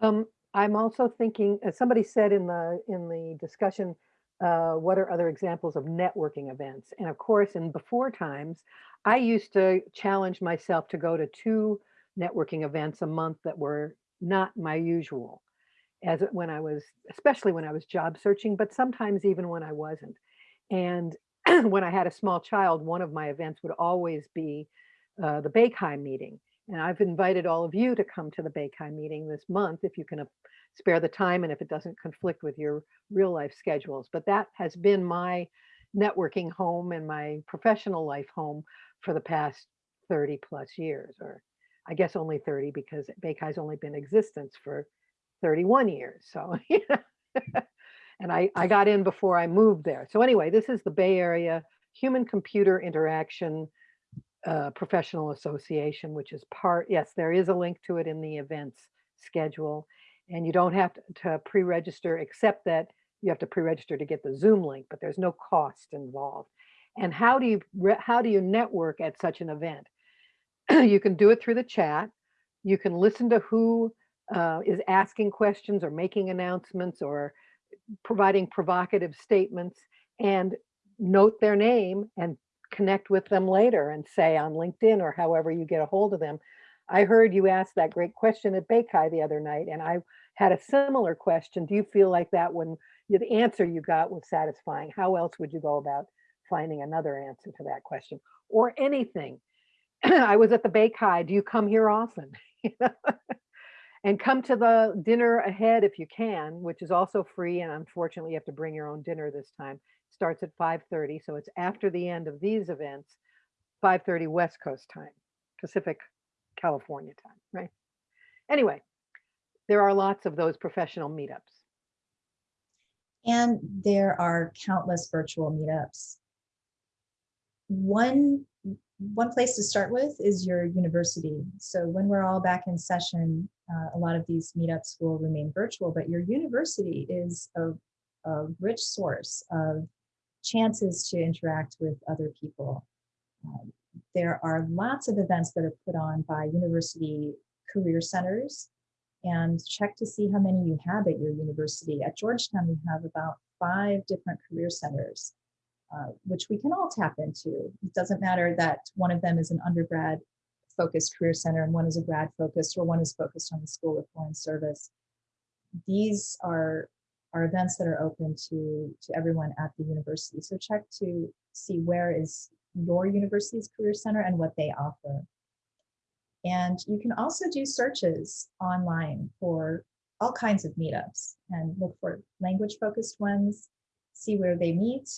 Um, I'm also thinking, as somebody said in the in the discussion, uh, what are other examples of networking events? And of course, in before times, I used to challenge myself to go to two networking events a month that were not my usual, as when I was, especially when I was job searching, but sometimes even when I wasn't. And when I had a small child, one of my events would always be uh, the BayCHI meeting. And I've invited all of you to come to the BayCHI meeting this month if you can uh, spare the time and if it doesn't conflict with your real life schedules. But that has been my networking home and my professional life home for the past 30 plus years, or I guess only 30 because BayCHI's only been in existence for 31 years. So, and I, I got in before I moved there. So anyway, this is the Bay Area Human Computer Interaction uh, Professional Association, which is part, yes, there is a link to it in the events schedule. And you don't have to, to pre-register, except that you have to pre-register to get the Zoom link, but there's no cost involved. And how do you how do you network at such an event? you can do it through the chat. You can listen to who uh, is asking questions or making announcements or providing provocative statements and note their name and connect with them later and say on LinkedIn or however you get a hold of them. I heard you ask that great question at BayCHI the other night, and I had a similar question. Do you feel like that when the answer you got was satisfying? How else would you go about finding another answer to that question or anything? I was at the BayCHI. Do you come here often? And come to the dinner ahead if you can, which is also free. And unfortunately, you have to bring your own dinner this time. Starts at 5:30, so it's after the end of these events, 5:30 West Coast time, Pacific California time, right? Anyway, there are lots of those professional meetups. And there are countless virtual meetups. One, one place to start with is your university. So when we're all back in session, uh, a lot of these meetups will remain virtual, but your university is a, a rich source of chances to interact with other people. Um, there are lots of events that are put on by university career centers and check to see how many you have at your university. At Georgetown, we have about five different career centers, uh, which we can all tap into. It doesn't matter that one of them is an undergrad focused career center and one is a grad focused or one is focused on the School of Foreign Service. These are, are events that are open to, to everyone at the university. So check to see where is your university's career center and what they offer. And you can also do searches online for all kinds of meetups and look for language focused ones, see where they meet,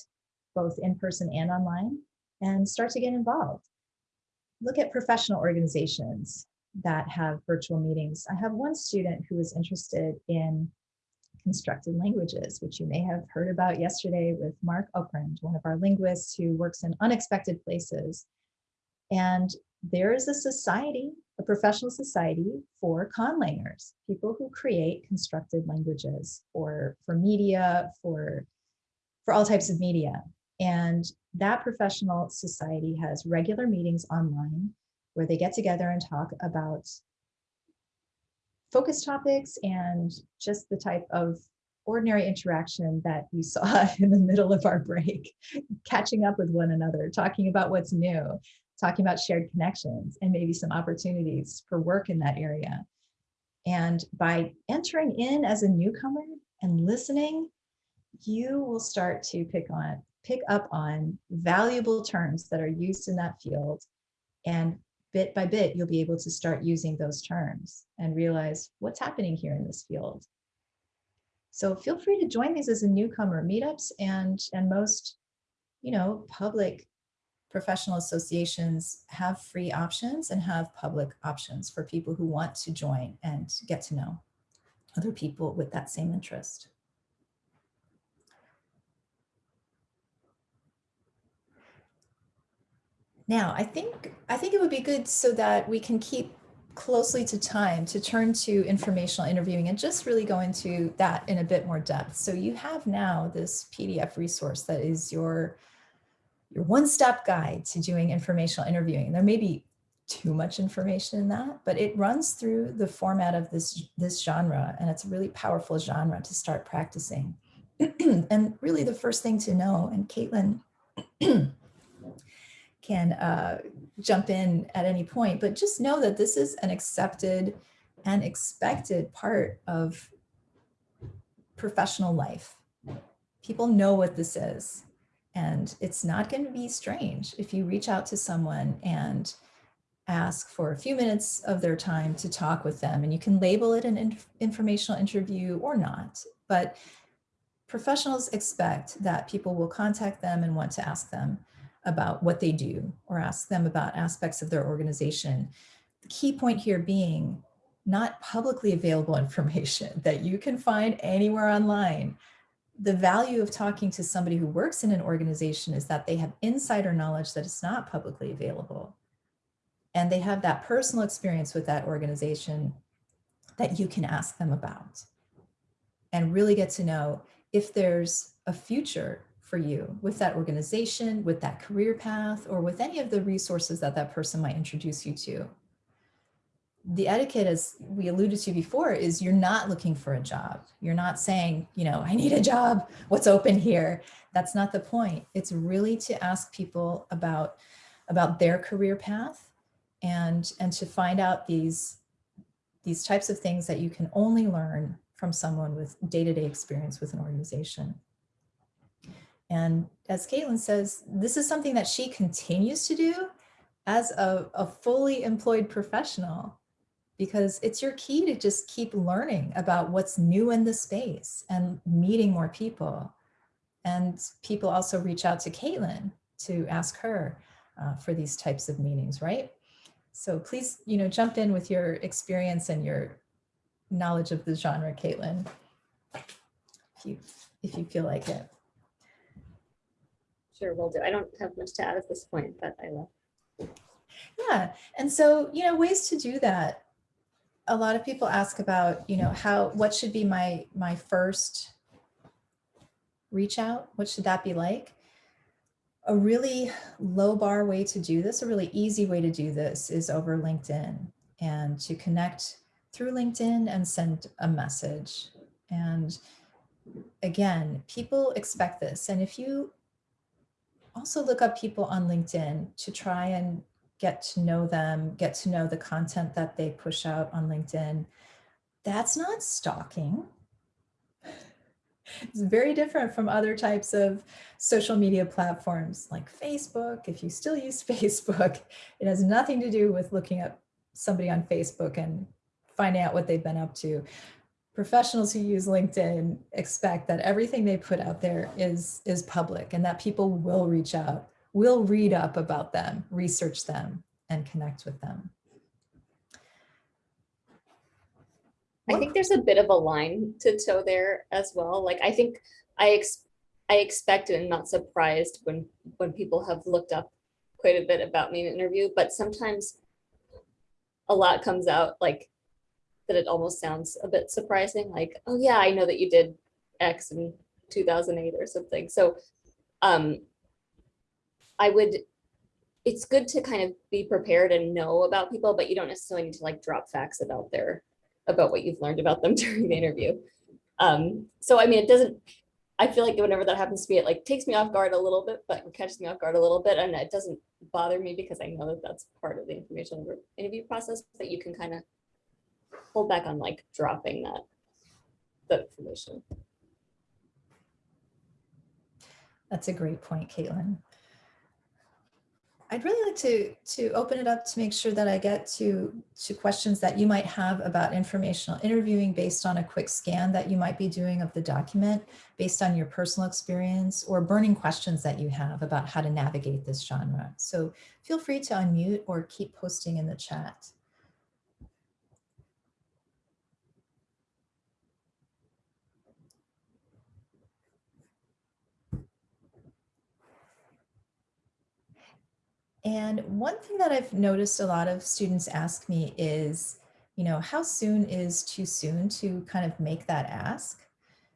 both in person and online, and start to get involved. Look at professional organizations that have virtual meetings. I have one student who was interested in constructed languages, which you may have heard about yesterday with Marc Okrand, one of our linguists who works in unexpected places. And there is a society, a professional society for conlangers, people who create constructed languages for, for media, for, for all types of media. And that professional society has regular meetings online where they get together and talk about focus topics and just the type of ordinary interaction that you saw in the middle of our break, catching up with one another, talking about what's new, talking about shared connections and maybe some opportunities for work in that area. And by entering in as a newcomer and listening, you will start to pick on pick up on valuable terms that are used in that field. And bit by bit, you'll be able to start using those terms and realize what's happening here in this field. So feel free to join these as a newcomer meetups and, and most, you know, public professional associations have free options and have public options for people who want to join and get to know other people with that same interest. Now, I think I think it would be good so that we can keep closely to time to turn to informational interviewing and just really go into that in a bit more depth. So you have now this PDF resource that is your your one-step guide to doing informational interviewing. There may be too much information in that, but it runs through the format of this, this genre and it's a really powerful genre to start practicing. and really the first thing to know, and Caitlin can uh, jump in at any point, but just know that this is an accepted and expected part of professional life. People know what this is. And it's not going to be strange if you reach out to someone and ask for a few minutes of their time to talk with them. And you can label it an inf informational interview or not. But professionals expect that people will contact them and want to ask them about what they do or ask them about aspects of their organization. The key point here being not publicly available information that you can find anywhere online. The value of talking to somebody who works in an organization is that they have insider knowledge that is not publicly available. And they have that personal experience with that organization that you can ask them about and really get to know if there's a future for you with that organization, with that career path, or with any of the resources that that person might introduce you to. The etiquette, as we alluded to before, is you're not looking for a job. You're not saying, you know, I need a job, what's open here? That's not the point. It's really to ask people about, about their career path and, and to find out these, these types of things that you can only learn from someone with day-to-day -day experience with an organization. And as Caitlin says, this is something that she continues to do as a, a fully employed professional because it's your key to just keep learning about what's new in the space and meeting more people. And people also reach out to Caitlin to ask her uh, for these types of meetings, right? So please, you know, jump in with your experience and your knowledge of the genre, Caitlin, if you, if you feel like it. Sure, will do. I don't have much to add at this point, but I will. Yeah, and so, you know, ways to do that. A lot of people ask about, you know, how, what should be my, my first reach out? What should that be like? A really low bar way to do this, a really easy way to do this is over LinkedIn and to connect through LinkedIn and send a message. And again, people expect this. And if you also look up people on LinkedIn to try and get to know them, get to know the content that they push out on LinkedIn. That's not stalking. It's very different from other types of social media platforms like Facebook. If you still use Facebook, it has nothing to do with looking up somebody on Facebook and finding out what they've been up to professionals who use LinkedIn expect that everything they put out there is, is public and that people will reach out, will read up about them, research them, and connect with them. I think there's a bit of a line to toe there as well. Like I think I ex I expected and not surprised when when people have looked up quite a bit about me in an interview, but sometimes a lot comes out like that it almost sounds a bit surprising, like, oh yeah, I know that you did X in 2008 or something. So um, I would, it's good to kind of be prepared and know about people, but you don't necessarily need to like drop facts about their about what you've learned about them during the interview. Um, so I mean, it doesn't, I feel like whenever that happens to me, it like takes me off guard a little bit, but catches me off guard a little bit and it doesn't bother me because I know that that's part of the information interview process, but you can kind of hold back on like dropping that, that information. That's a great point, Caitlin. I'd really like to, to open it up to make sure that I get to, to questions that you might have about informational interviewing based on a quick scan that you might be doing of the document based on your personal experience or burning questions that you have about how to navigate this genre. So feel free to unmute or keep posting in the chat. And one thing that I've noticed a lot of students ask me is, you know, how soon is too soon to kind of make that ask?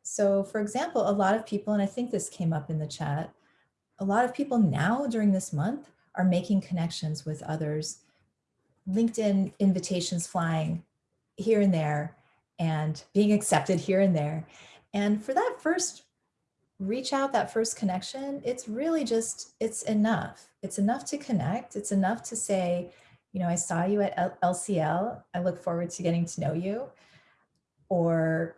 So for example, a lot of people, and I think this came up in the chat, a lot of people now during this month are making connections with others, LinkedIn invitations flying here and there and being accepted here and there. And for that first reach out that first connection, it's really just, it's enough. It's enough to connect. It's enough to say, you know, I saw you at LCL. I look forward to getting to know you. Or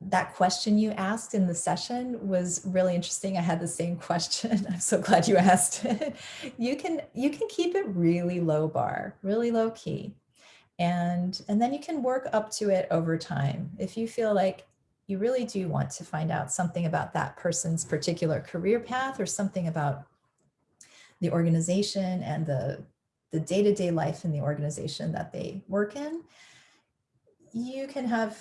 that question you asked in the session was really interesting. I had the same question. I'm so glad you asked it. You can, you can keep it really low bar, really low key. And, and then you can work up to it over time. If you feel like you really do want to find out something about that person's particular career path or something about the organization and the the day-to-day -day life in the organization that they work in, you can have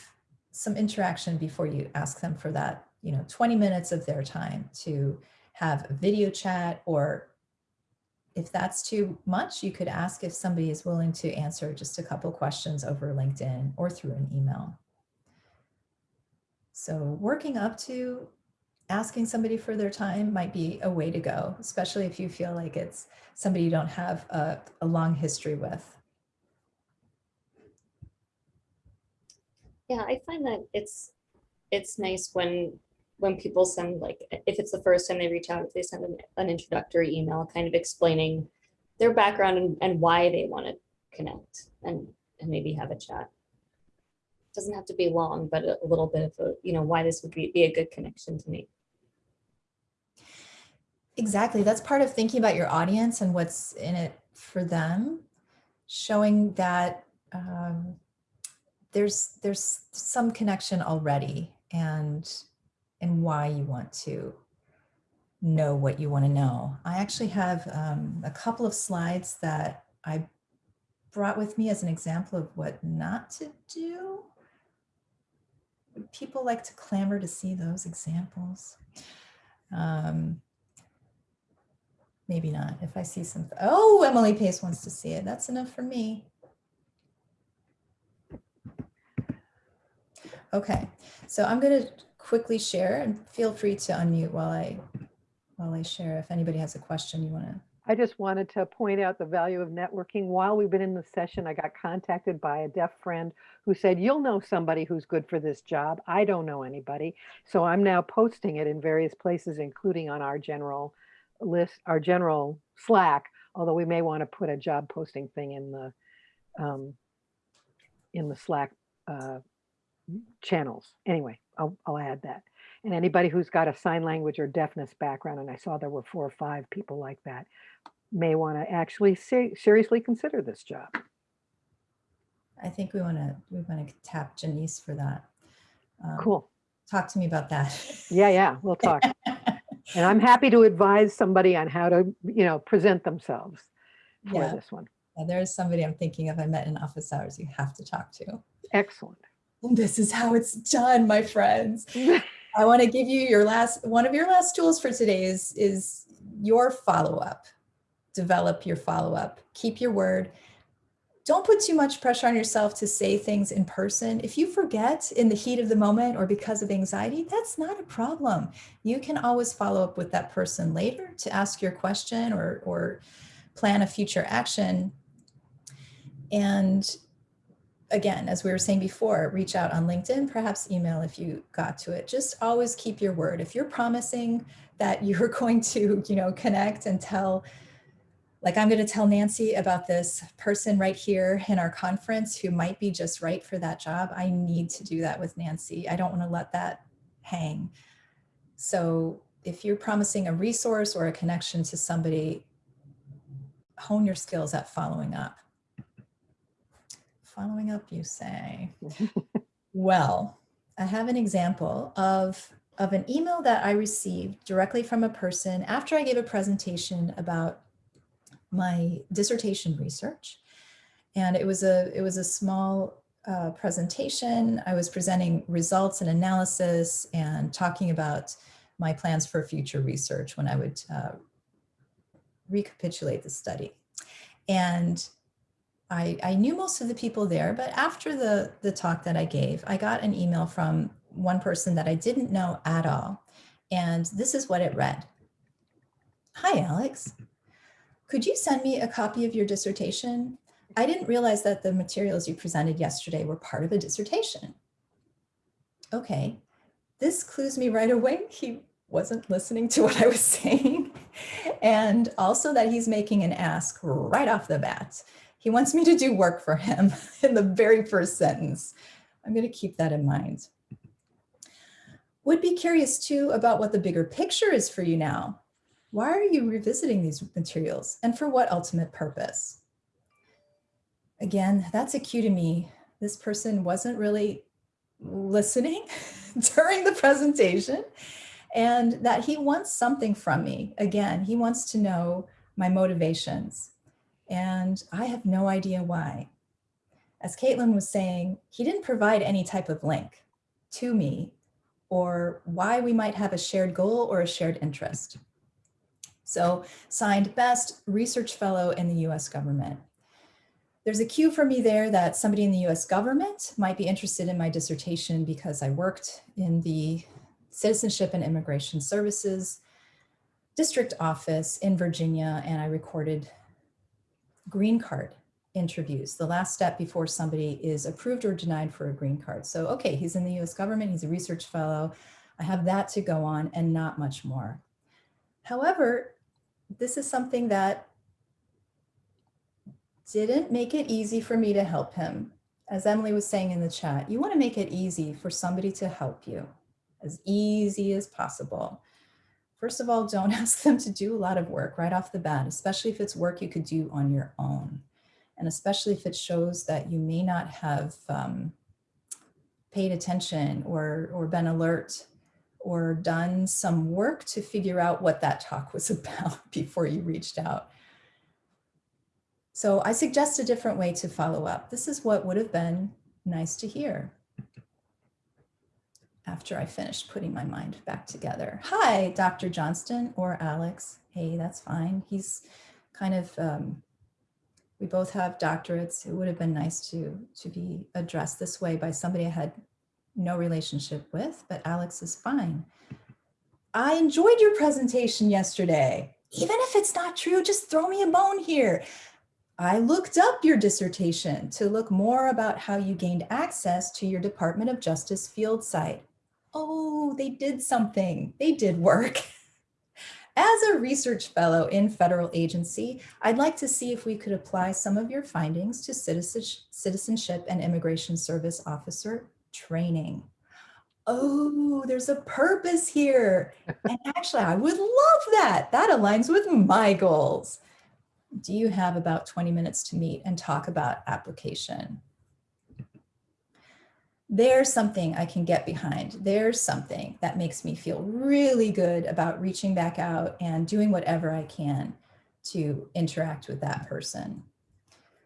some interaction before you ask them for that, you know, 20 minutes of their time to have a video chat or if that's too much, you could ask if somebody is willing to answer just a couple questions over LinkedIn or through an email. So working up to asking somebody for their time might be a way to go, especially if you feel like it's somebody you don't have a, a long history with. Yeah, I find that it's it's nice when when people send like if it's the first time they reach out, if they send an, an introductory email kind of explaining their background and, and why they want to connect and and maybe have a chat doesn't have to be long, but a, little bit of a, you know, why this would be, be a good connection to me. Exactly. That's part of thinking about your audience and what's in it for them, showing that um, there's there's some connection already and and why you want to know what you want to know. I actually have um, a couple of slides that I brought with me as an example of what not to do people like to clamor to see those examples? Um, maybe not. If I see some, oh, Emily Pace wants to see it. That's enough for me. Okay, so I'm going to quickly share and feel free to unmute while I while I share. If anybody has a question you want to I just wanted to point out the value of networking. While we've been in the session, I got contacted by a deaf friend who said, you'll know somebody who's good for this job. I don't know anybody. So I'm now posting it in various places, including on our general list, our general Slack, although we may want to put a job posting thing in the um, in the Slack uh, channels. Anyway, I'll, I'll add that. And anybody who's got a sign language or deafness background, and I saw there were four or five people like that, may want to actually ser seriously consider this job. I think we want to we want to tap Janice for that. Um, cool. Talk to me about that. Yeah, yeah, we'll talk. and I'm happy to advise somebody on how to, you know, present themselves for yeah. this one. Yeah, there's somebody I'm thinking of I met in office hours you have to talk to. Excellent. This is how it's done, my friends. I want to give you your last, one of your last tools for today is, is your follow-up. Develop your follow-up, keep your word. Don't put too much pressure on yourself to say things in person. If you forget in the heat of the moment or because of anxiety, that's not a problem. You can always follow up with that person later to ask your question or, or plan a future action. And again, as we were saying before, reach out on LinkedIn, perhaps email if you got to it. Just always keep your word. If you're promising that you're going to, you know, connect and tell, like I'm going to tell Nancy about this person right here in our conference who might be just right for that job. I need to do that with Nancy. I don't want to let that hang. So if you're promising a resource or a connection to somebody, hone your skills at following up. Following up, you say. well, I have an example of, of an email that I received directly from a person after I gave a presentation about my dissertation research. And it was a, it was a small uh, presentation. I was presenting results and analysis and talking about my plans for future research when I would uh, recapitulate the study. And I, I knew most of the people there, but after the, the talk that I gave, I got an email from one person that I didn't know at all. And this is what it read. Hi, Alex. Could you send me a copy of your dissertation? I didn't realize that the materials you presented yesterday were part of a dissertation. Okay, this clues me right away. He wasn't listening to what I was saying. And also that he's making an ask right off the bat. He wants me to do work for him in the very first sentence. I'm going to keep that in mind. Would be curious too about what the bigger picture is for you now. Why are you revisiting these materials and for what ultimate purpose? Again, that's a cue to me. This person wasn't really listening during the presentation and that he wants something from me. Again, he wants to know my motivations and I have no idea why. As Caitlin was saying, he didn't provide any type of link to me or why we might have a shared goal or a shared interest. So signed best research fellow in the US government. There's a cue for me there that somebody in the US government might be interested in my dissertation because I worked in the Citizenship and Immigration Services district office in Virginia and I recorded green card interviews, the last step before somebody is approved or denied for a green card. So, okay, he's in the US government, he's a research fellow. I have that to go on and not much more. However, this is something that didn't make it easy for me to help him. As Emily was saying in the chat, you wanna make it easy for somebody to help you, as easy as possible. First of all, don't ask them to do a lot of work right off the bat, especially if it's work you could do on your own. And especially if it shows that you may not have um, paid attention or, or been alert or done some work to figure out what that talk was about before you reached out. So I suggest a different way to follow up. This is what would have been nice to hear after I finished putting my mind back together. Hi, Dr. Johnston or Alex. Hey, that's fine. He's kind of, um, we both have doctorates. It would have been nice to, to be addressed this way by somebody I had no relationship with, but Alex is fine. I enjoyed your presentation yesterday. Even if it's not true, just throw me a bone here. I looked up your dissertation to look more about how you gained access to your Department of Justice field site. Oh, they did something. They did work. As a research fellow in federal agency, I'd like to see if we could apply some of your findings to citizenship and immigration service officer training. Oh, there's a purpose here. And actually, I would love that. That aligns with my goals. Do you have about 20 minutes to meet and talk about application? There's something I can get behind. There's something that makes me feel really good about reaching back out and doing whatever I can to interact with that person.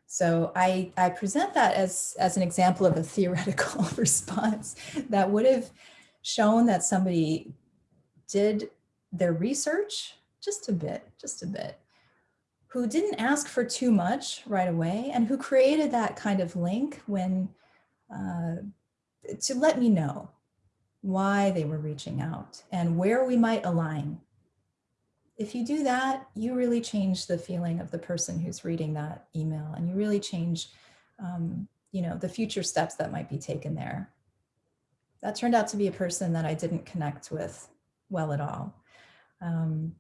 So I, I present that as, as an example of a theoretical response that would have shown that somebody did their research just a bit, just a bit, who didn't ask for too much right away and who created that kind of link when uh, to let me know why they were reaching out and where we might align if you do that, you really change the feeling of the person who's reading that email and you really change um, you know, the future steps that might be taken there. That turned out to be a person that I didn't connect with well at all. Um,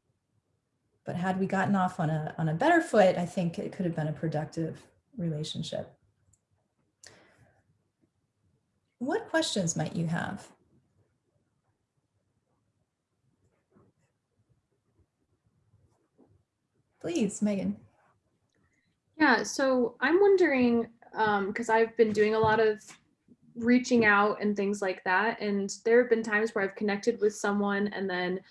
but had we gotten off on a, on a better foot, I think it could have been a productive relationship. What questions might you have? Please, Megan. Yeah, so I'm wondering, because I've been doing a lot of reaching out and things like that, and there have been times where I've connected with someone and then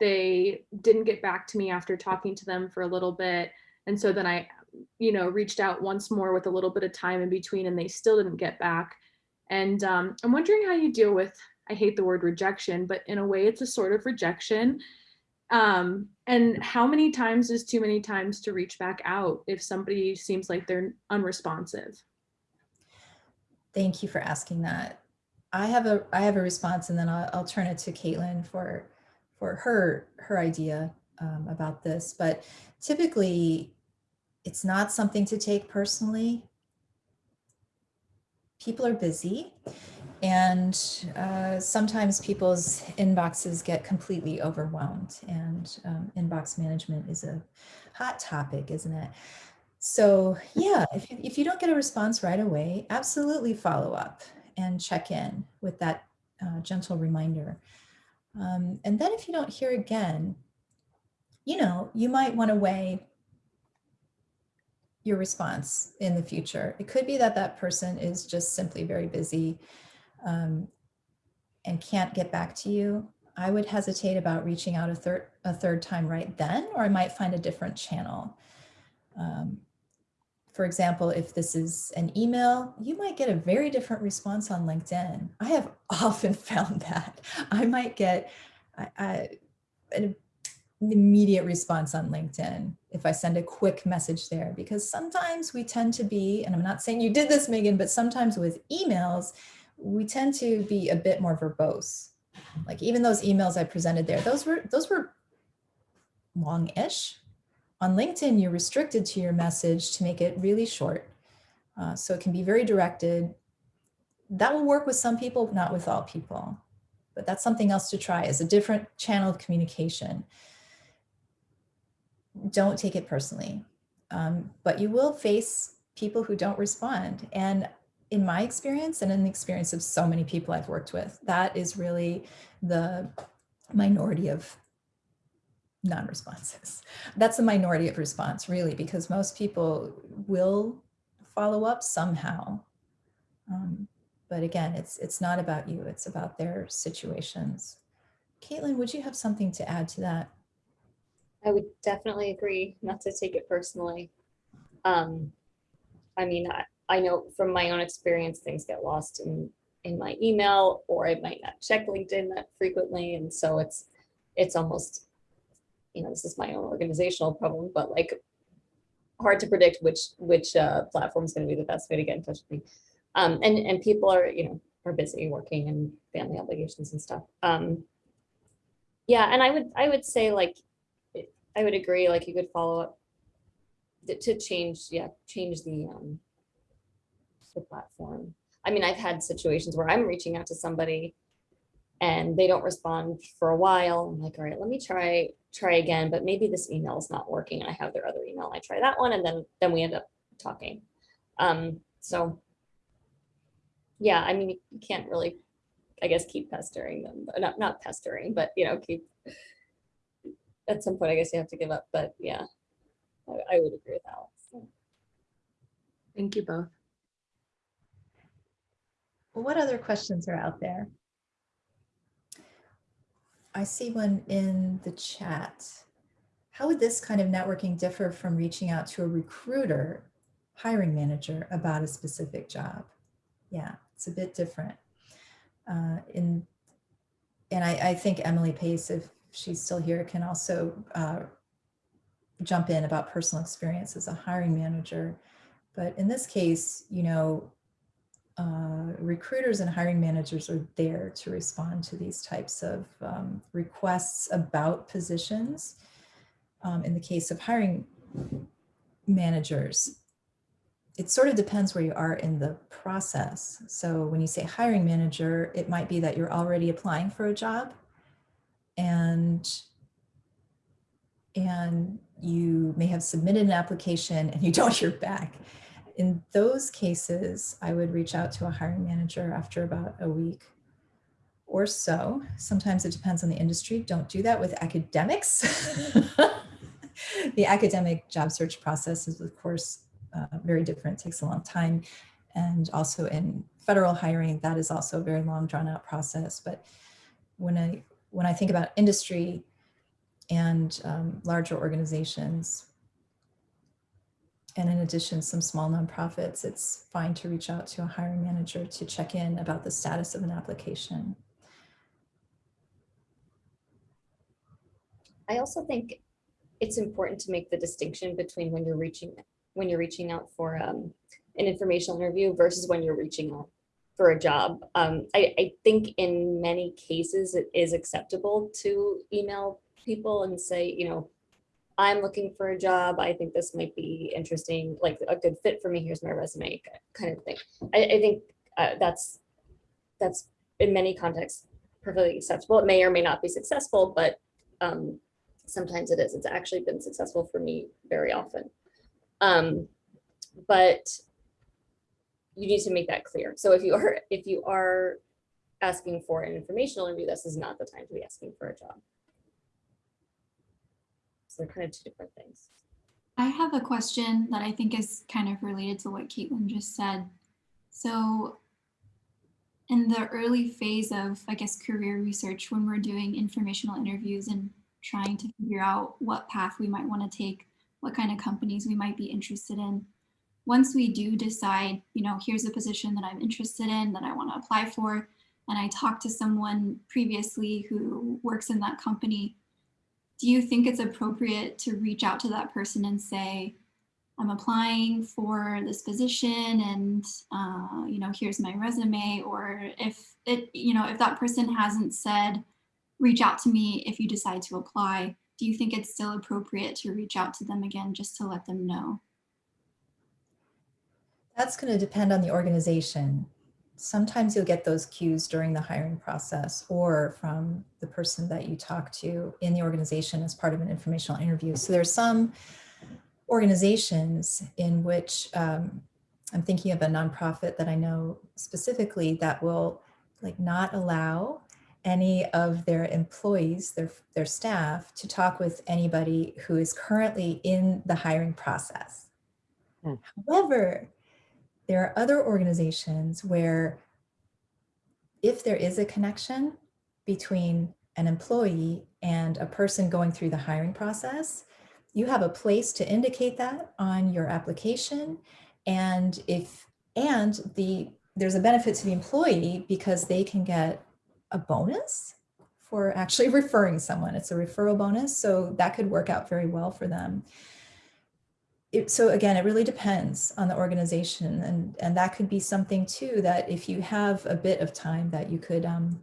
they didn't get back to me after talking to them for a little bit. And so then I, you know, reached out once more with a little bit of time in between and they still didn't get back. And um, I'm wondering how you deal with, I hate the word rejection, but in a way it's a sort of rejection. Um, and how many times is too many times to reach back out if somebody seems like they're unresponsive? Thank you for asking that. I have a I have a response, and then I'll, I'll turn it to Caitlin for for her her idea um, about this. But typically, it's not something to take personally. People are busy, and uh, sometimes people's inboxes get completely overwhelmed. And um, inbox management is a hot topic, isn't it? So yeah, if you, if you don't get a response right away, absolutely follow up and check in with that uh, gentle reminder. Um, and then if you don't hear again, you know, you might want to weigh your response in the future. It could be that that person is just simply very busy um, and can't get back to you. I would hesitate about reaching out a third a third time right then, or I might find a different channel. Um, for example, if this is an email, you might get a very different response on LinkedIn. I have often found that. I might get I, I, an immediate response on LinkedIn if I send a quick message there, because sometimes we tend to be, and I'm not saying you did this, Megan, but sometimes with emails, we tend to be a bit more verbose. Like even those emails I presented there, those were those were long-ish, on LinkedIn, you're restricted to your message to make it really short. Uh, so it can be very directed. That will work with some people, not with all people. But that's something else to try as a different channel of communication. Don't take it personally. Um, but you will face people who don't respond. And in my experience and in the experience of so many people I've worked with, that is really the minority of non-responses. That's the minority of response really, because most people will follow up somehow. Um, but again, it's it's not about you, it's about their situations. Caitlin, would you have something to add to that? I would definitely agree not to take it personally. Um, I mean, I, I know from my own experience, things get lost in, in my email or I might not check LinkedIn that frequently. And so it's, it's almost you know, this is my own organizational problem, but like hard to predict which which uh, platform is going to be the best way to get in touch with me. Um, and and people are you know are busy working and family obligations and stuff. Um, yeah, and I would I would say like I would agree like you could follow up to change yeah change the um, the platform. I mean I've had situations where I'm reaching out to somebody and they don't respond for a while. I'm like, all right, let me try try again, but maybe this email is not working and I have their other email. I try that one and then then we end up talking. Um, so yeah, I mean, you can't really, I guess, keep pestering them, not not pestering, but you know, keep at some point, I guess you have to give up. But yeah, I, I would agree with Alex. Thank you both. What other questions are out there? I see one in the chat. How would this kind of networking differ from reaching out to a recruiter, hiring manager about a specific job? Yeah, it's a bit different. Uh, in, and I, I, think Emily Pace, if she's still here, can also uh, jump in about personal experience as a hiring manager. But in this case, you know, uh, recruiters and hiring managers are there to respond to these types of um, requests about positions. Um, in the case of hiring managers, it sort of depends where you are in the process. So when you say hiring manager, it might be that you're already applying for a job and and you may have submitted an application and you don't hear back. In those cases, I would reach out to a hiring manager after about a week or so. Sometimes it depends on the industry. Don't do that with academics. the academic job search process is, of course, uh, very different, takes a long time. And also in federal hiring, that is also a very long drawn out process. But when I, when I think about industry and um, larger organizations, and in addition, some small nonprofits, it's fine to reach out to a hiring manager to check in about the status of an application. I also think it's important to make the distinction between when you're reaching when you're reaching out for um, an informational interview versus when you're reaching out for a job. Um, I, I think in many cases it is acceptable to email people and say, you know, I'm looking for a job. I think this might be interesting, like a good fit for me. Here's my resume, kind of thing. I, I think uh, that's that's in many contexts perfectly acceptable. It may or may not be successful, but um, sometimes it is. It's actually been successful for me very often. Um, but you need to make that clear. So if you are if you are asking for an informational interview, this is not the time to be asking for a job. So they're kind of two different things. I have a question that I think is kind of related to what Caitlin just said. So in the early phase of, I guess, career research, when we're doing informational interviews and trying to figure out what path we might want to take, what kind of companies we might be interested in. Once we do decide, you know, here's a position that I'm interested in that I want to apply for, and I talk to someone previously who works in that company, do you think it's appropriate to reach out to that person and say, I'm applying for this position and, uh, you know, here's my resume, or if it, you know, if that person hasn't said, reach out to me if you decide to apply, do you think it's still appropriate to reach out to them again just to let them know? That's going to depend on the organization. Sometimes you'll get those cues during the hiring process or from the person that you talk to in the organization as part of an informational interview. So there's some organizations in which um, I'm thinking of a nonprofit that I know specifically that will like not allow any of their employees, their, their staff, to talk with anybody who is currently in the hiring process. Hmm. However, there are other organizations where if there is a connection between an employee and a person going through the hiring process, you have a place to indicate that on your application. And if and the there's a benefit to the employee because they can get a bonus for actually referring someone. It's a referral bonus, so that could work out very well for them. It, so again, it really depends on the organization and, and that could be something too that if you have a bit of time that you could um,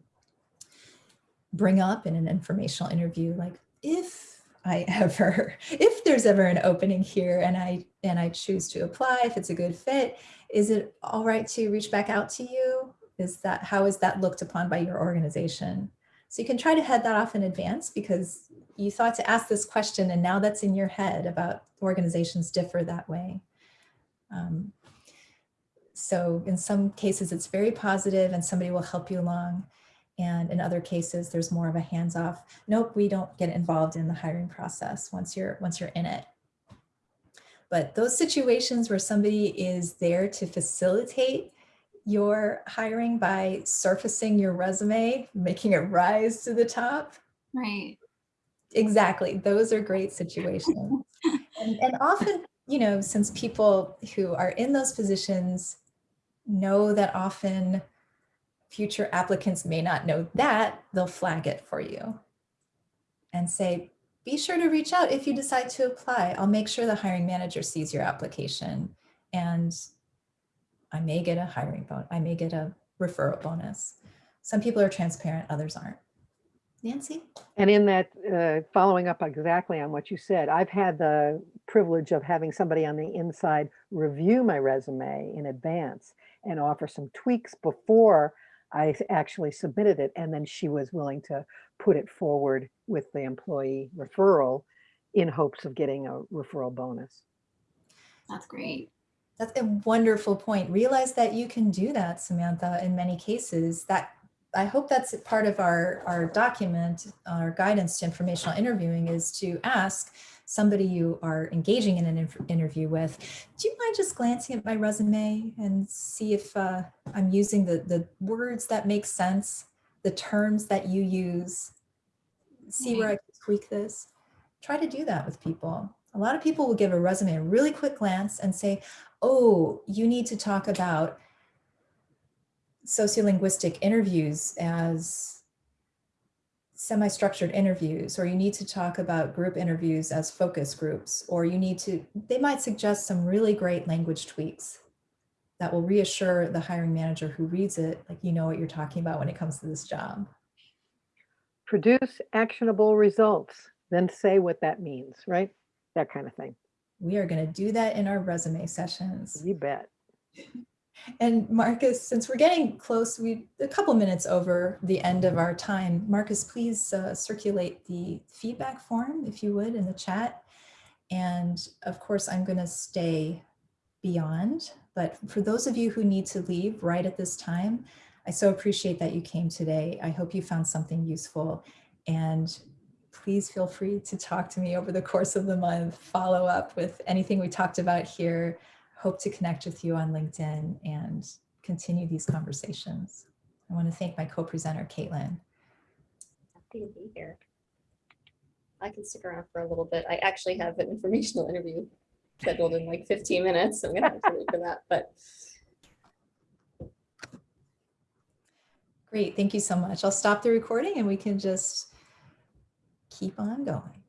bring up in an informational interview, like if I ever, if there's ever an opening here and I, and I choose to apply, if it's a good fit, is it all right to reach back out to you? Is that, how is that looked upon by your organization? So you can try to head that off in advance because you thought to ask this question and now that's in your head about organizations differ that way. Um, so in some cases it's very positive and somebody will help you along. And in other cases, there's more of a hands off. Nope, we don't get involved in the hiring process once you're once you're in it. But those situations where somebody is there to facilitate your hiring by surfacing your resume, making it rise to the top. Right. Exactly. Those are great situations. and, and often, you know, since people who are in those positions know that often future applicants may not know that, they'll flag it for you and say, be sure to reach out if you decide to apply. I'll make sure the hiring manager sees your application and I may get a hiring bonus. I may get a referral bonus. Some people are transparent, others aren't. Nancy? And in that, uh, following up exactly on what you said, I've had the privilege of having somebody on the inside review my resume in advance and offer some tweaks before I actually submitted it. And then she was willing to put it forward with the employee referral in hopes of getting a referral bonus. That's great. That's a wonderful point. Realize that you can do that, Samantha, in many cases. That I hope that's part of our, our document, our guidance to informational interviewing is to ask somebody you are engaging in an interview with, do you mind just glancing at my resume and see if uh, I'm using the, the words that make sense, the terms that you use, see where I can tweak this? Try to do that with people. A lot of people will give a resume a really quick glance and say, oh, you need to talk about sociolinguistic interviews as semi-structured interviews, or you need to talk about group interviews as focus groups, or you need to, they might suggest some really great language tweaks that will reassure the hiring manager who reads it, like you know what you're talking about when it comes to this job. Produce actionable results, then say what that means, right? That kind of thing. We are going to do that in our resume sessions. You bet. And Marcus, since we're getting close, we a couple minutes over the end of our time. Marcus, please uh, circulate the feedback form, if you would, in the chat. And of course, I'm going to stay beyond. But for those of you who need to leave right at this time, I so appreciate that you came today. I hope you found something useful. And please feel free to talk to me over the course of the month, follow up with anything we talked about here. Hope to connect with you on LinkedIn and continue these conversations. I want to thank my co-presenter, Caitlin. Happy to be here. I can stick around for a little bit. I actually have an informational interview scheduled in like 15 minutes. so I'm gonna have to wait for that, but Great, thank you so much. I'll stop the recording and we can just keep on going.